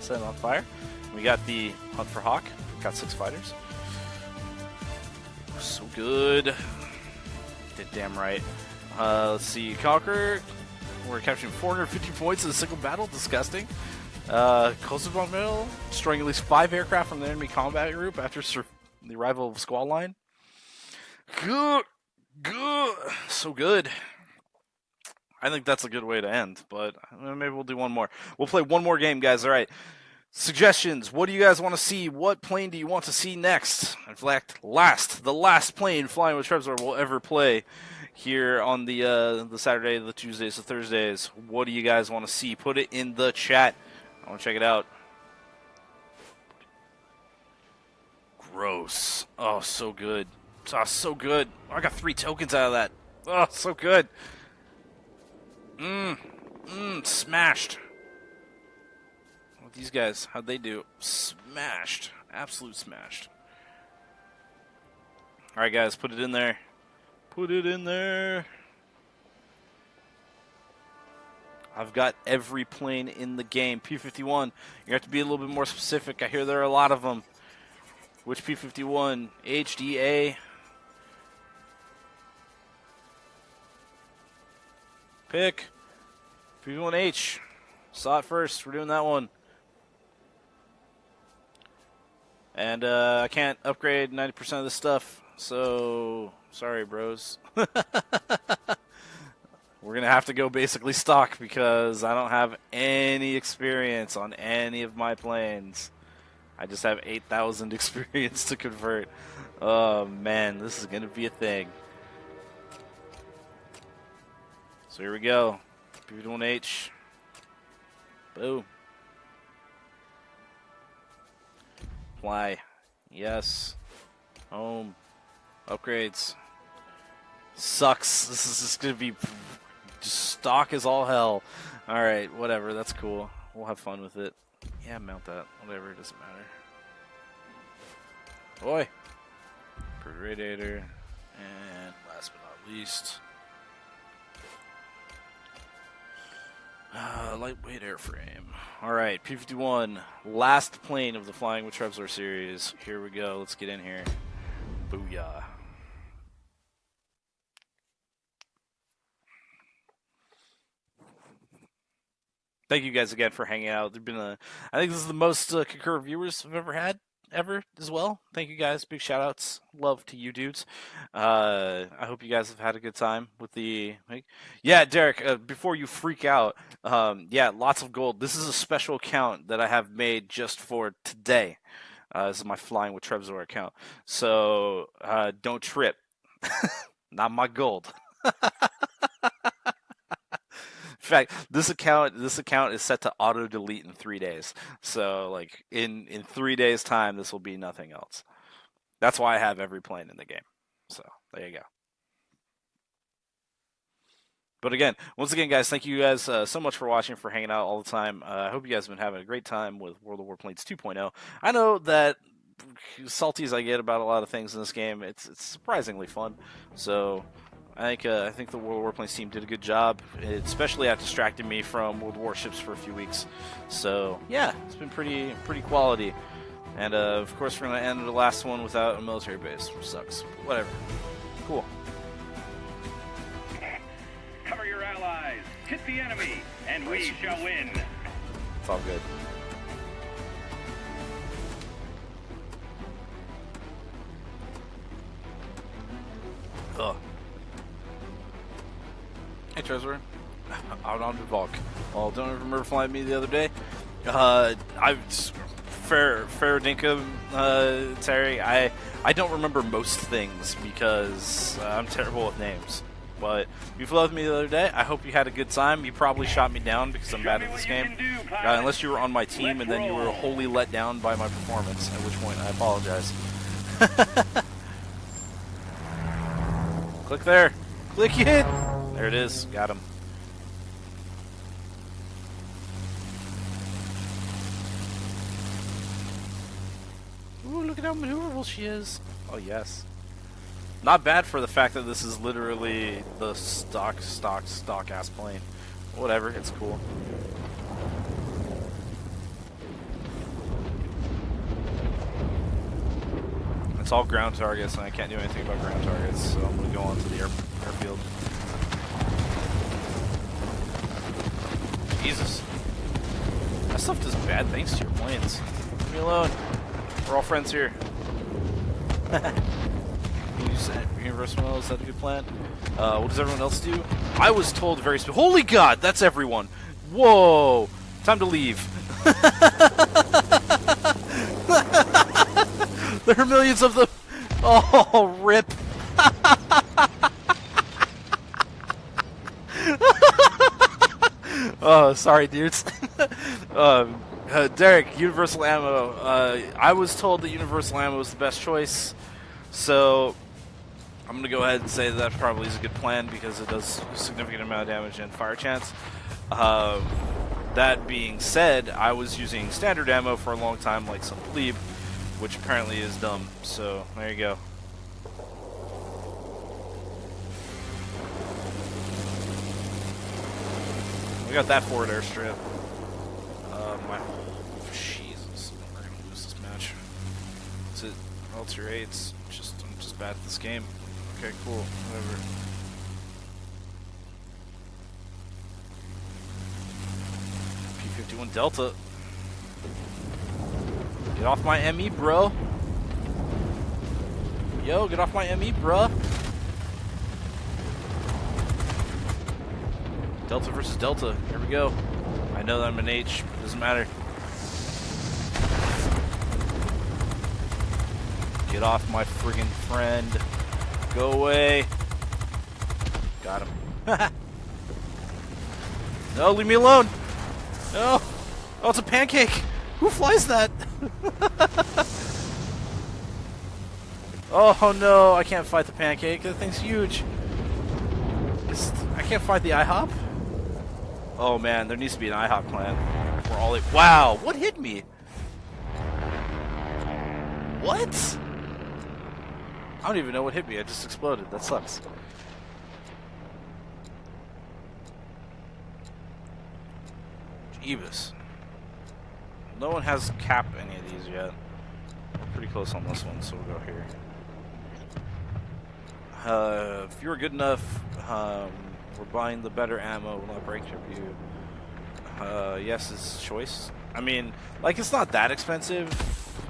Set on fire. We got the hunt for hawk. Got six fighters. So good. Did damn right. Uh, let's see. Conquer. We're capturing 450 points in a single battle. Disgusting. Uh, Kosovo Mill, destroying at least five aircraft from the enemy combat group after the arrival of Squall Line. Good, good, so good. I think that's a good way to end, but uh, maybe we'll do one more. We'll play one more game, guys. All right. Suggestions. What do you guys want to see? What plane do you want to see next? In fact, last, the last plane flying with Trevor will ever play here on the uh, the Saturday, the Tuesdays, the Thursdays. What do you guys want to see? Put it in the chat. I want to check it out. Gross. Oh, so good. Oh, so good. I got three tokens out of that. Oh, so good. Mmm. Mmm. Smashed. What these guys, how'd they do? Smashed. Absolute smashed. Alright, guys, put it in there. Put it in there. I've got every plane in the game. P-51, you have to be a little bit more specific. I hear there are a lot of them. Which P-51? HDA? Pick. P1H. Saw it first. We're doing that one. And uh, I can't upgrade 90% of this stuff, so sorry, bros. We're gonna have to go basically stock because I don't have any experience on any of my planes. I just have 8,000 experience to convert. Oh man, this is gonna be a thing. So here we go. P-51H. Boom. Fly. Yes. Home. Upgrades. Sucks. This is just gonna be stock as all hell. Alright, whatever, that's cool. We'll have fun with it. Yeah, mount that. Whatever, it doesn't matter. Boy. Radiator. And last but not least. Uh, lightweight airframe. Alright, P-51. Last plane of the Flying with Trevzor series. Here we go. Let's get in here. Booyah. Thank you guys again for hanging out. There've been a, I think this is the most uh, concurrent viewers I've ever had ever as well. Thank you guys. Big shout outs. Love to you dudes. Uh, I hope you guys have had a good time with the. Like, yeah, Derek. Uh, before you freak out, um, yeah, lots of gold. This is a special account that I have made just for today. Uh, this is my flying with Trevzor account. So uh, don't trip. Not my gold. Fact, this account this account is set to auto delete in three days. So like in in three days time, this will be nothing else. That's why I have every plane in the game. So there you go. But again, once again, guys, thank you guys uh, so much for watching, for hanging out all the time. Uh, I hope you guys have been having a great time with World of Warplanes 2.0. I know that salty as I get about a lot of things in this game, it's it's surprisingly fun. So I think uh, I think the World of Warplanes team did a good job, especially at distracting me from World Warships for a few weeks. So yeah, it's been pretty pretty quality. And uh, of course, we're gonna end the last one without a military base, which sucks. Whatever. Cool. Cover your allies. Hit the enemy, and we shall win. It's all good. Ugh. Hey, Trezor. Out on the Valk. Well, don't remember flying me the other day. Uh, I fair fair dinkum, uh, Terry. I I don't remember most things because uh, I'm terrible with names. But you flew with me the other day. I hope you had a good time. You probably shot me down because I'm Show bad at this game. do, Uh, unless you were on my team Let's and then you were wholly let down by my performance, at which point I apologize. Click there. Click it. There it is. Got him. Ooh, look at how maneuverable she is. Oh, yes. Not bad for the fact that this is literally the stock, stock, stock ass plane. Whatever, it's cool. It's all ground targets, and I can't do anything about ground targets, so I'm gonna go on to the air, airfield. Jesus. That stuff does bad things to your planes. Leave me alone. We're all friends here. You said Universal is that a good plan? Uh, what does everyone else do? I was told very spe- Holy God, that's everyone! Whoa! Time to leave. there are millions of them! Oh, rip! Oh, sorry, dudes. um, uh, Derek, Universal Ammo. Uh, I was told that Universal Ammo was the best choice, so I'm gonna go ahead and say that, that probably is a good plan because it does a significant amount of damage and fire chance. Um, that being said, I was using standard ammo for a long time, like some plebe, which apparently is dumb. So there you go. We got that forward airstrip. Uh, my Jesus, we're gonna lose this match. Is it Alter 8's? Just I'm just bad at this game. Okay, cool. Whatever. P51 Delta. Get off my ME, bro. Yo, get off my ME, bruh. Delta versus Delta. Here we go. I know that I'm an H, it doesn't matter. Get off my friggin' friend. Go away. Got him. no, leave me alone. No. Oh, it's a pancake. Who flies that? oh no, I can't fight the pancake. That thing's huge. I can't fight the IHOP. Oh man, there needs to be an IHOP plan. Where all it. Wow, what hit me? What? I don't even know what hit me. I just exploded. That sucks. Jeebus. No one has cap any of these yet. Pretty close on this one, so we'll go here. Uh, if you're good enough, um, we're buying the better ammo, will not break your view. Uh, yes is choice. I mean, like, it's not that expensive.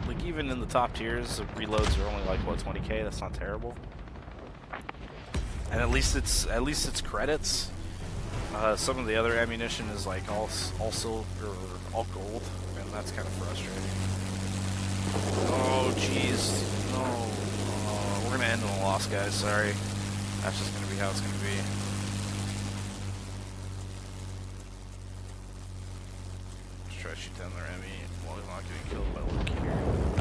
Like, even in the top tiers, the reloads are only like, what, 20k? That's not terrible. And at least it's, at least it's credits. Uh, some of the other ammunition is like all, all silver, or all gold, and that's kind of frustrating. Oh, jeez. No. Oh, we're gonna end in a loss, guys. Sorry. That's just gonna be how it's gonna be. Try to shoot down their Emmy while not getting killed by Loki here.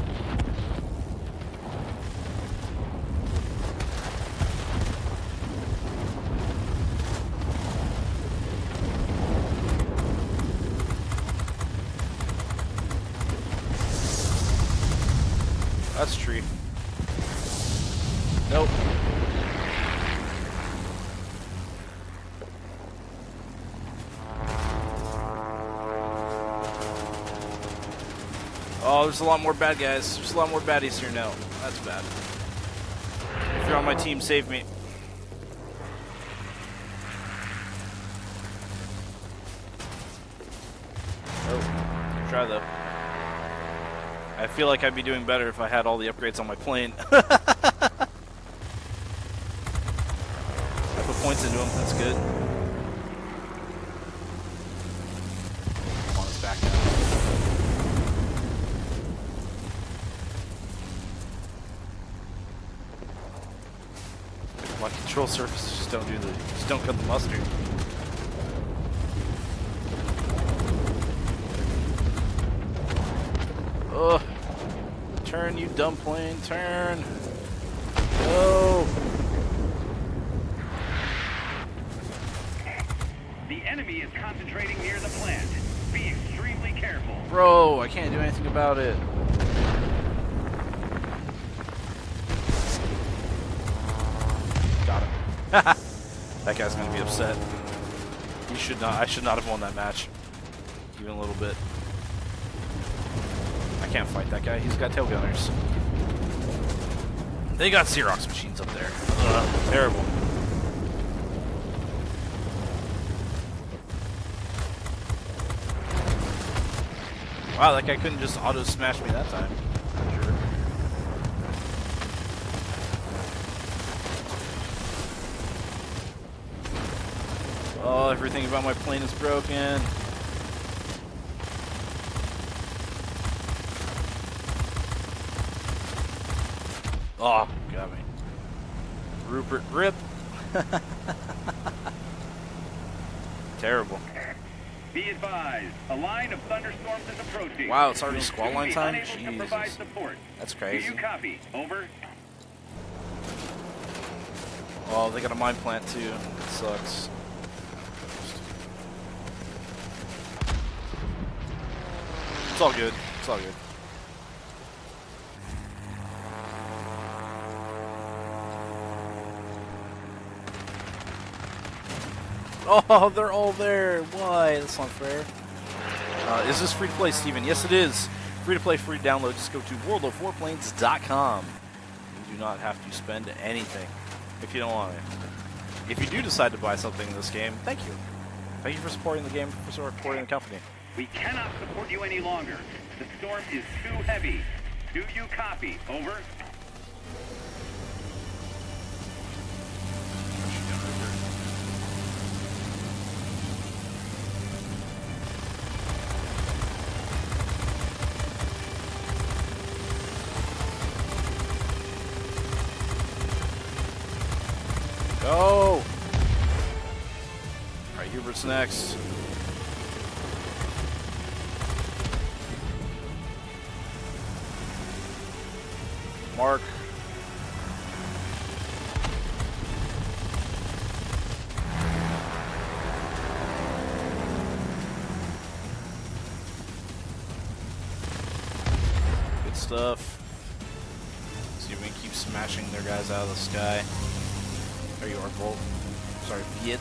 That's a tree. Nope. Oh, there's a lot more bad guys. There's a lot more baddies here now. That's bad. If you're on my team, save me. Oh, try though. I feel like I'd be doing better if I had all the upgrades on my plane. I put points into them, that's good. Come on, let's back up. My control surfaces just don't do the, just don't cut the mustard. Ugh. Turn, you dumb plane, turn. Go. The enemy is concentrating near the plant. Be extremely careful. Bro, I can't do anything about it. Got him. that guy's gonna be upset. He should not. I should not have won that match, even a little bit. I can't fight that guy. He's got tail gunners. They got Xerox machines up there. Ugh, terrible. Wow, that guy couldn't just auto smash me that time. Sure. Oh, everything about my plane is broken. Oh, got me. Rupert Rip. Terrible. Be advised, a line of thunderstorms is approaching. Wow, it's already squall line time? Jesus. support. That's Do crazy. you copy? Over. Oh, they got a mine plant too. That sucks. It's all good. It's all good. Oh, they're all there. Why? That's not fair. Uh, is this free to play, Steven? Yes, it is. Free to play, free to download. Just go to worldofwarplanes.com. You do not have to spend anything if you don't want it. If you do decide to buy something in this game, thank you. Thank you for supporting the game, for supporting the company. We cannot support you any longer. The storm is too heavy. Do you copy? Over. Go! Alright, Hubert's next. Guys out of the you are, Volt. Sorry, Viet.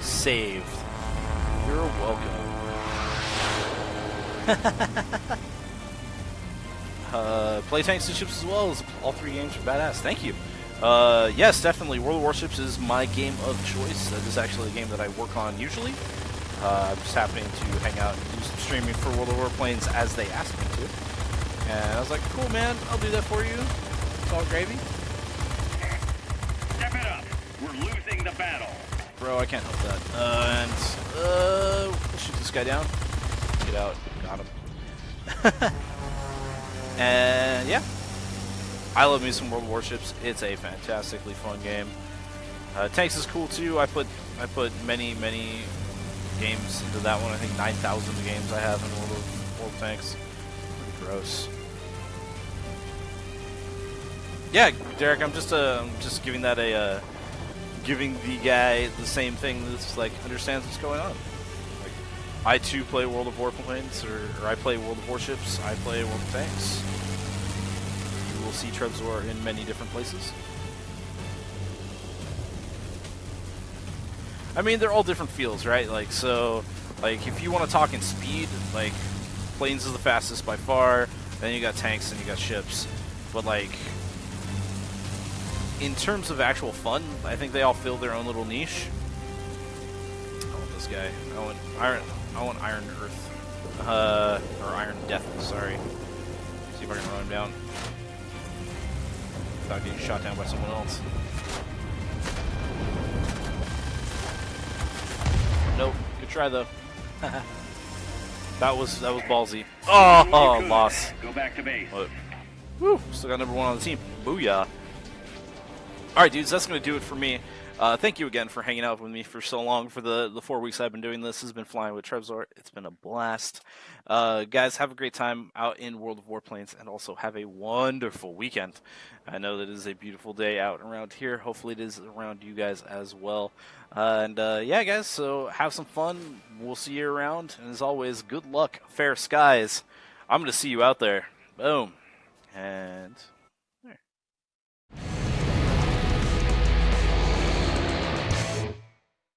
Saved. You're welcome. uh, play tanks and ships as well as all three games are badass. Thank you. Uh, yes, definitely. World of Warships is my game of choice. That is actually a game that I work on usually. Uh, I'm just happening to hang out and do some streaming for World of Warplanes as they asked me to. And I was like, cool, man, I'll do that for you. It's all gravy. Step it up. We're losing the battle. bro. I can't help that. Uh, and uh, shoot this guy down. Get out. Got him. and yeah, I love me some World Warships. It's a fantastically fun game. Uh, tanks is cool too. I put I put many many games into that one. I think 9,000 games I have in World of World Tanks. Pretty gross. Yeah, Derek, I'm just uh, I'm just giving that a uh, giving the guy the same thing that's like understands what's going on. Like I too play World of Warplanes, or, or I play World of Warships. I play World of Tanks. Will see Trevzor in many different places. I mean, they're all different feels, right? Like, so, like, if you want to talk in speed, like, planes is the fastest by far. Then you got tanks and you got ships. But, like, in terms of actual fun, I think they all fill their own little niche. I want this guy. I want Iron. I want Iron Earth, uh, or Iron Death. Sorry. See if I can run him down without getting shot down by someone else. Nope. Good try though. that was that was ballsy. Oh, oh loss. Go back to base. What? Woo! Still got number one on the team. Booyah! All right, dudes, that's going to do it for me. Uh, thank you again for hanging out with me for so long. For the, the four weeks I've been doing this, this has been flying with Trevzor. It's been a blast. Uh, guys, have a great time out in World of Warplanes, and also have a wonderful weekend. I know that it is a beautiful day out around here. Hopefully, it is around you guys as well. Uh, and uh, yeah, guys, so have some fun. We'll see you around. And as always, good luck, fair skies. I'm going to see you out there. Boom. And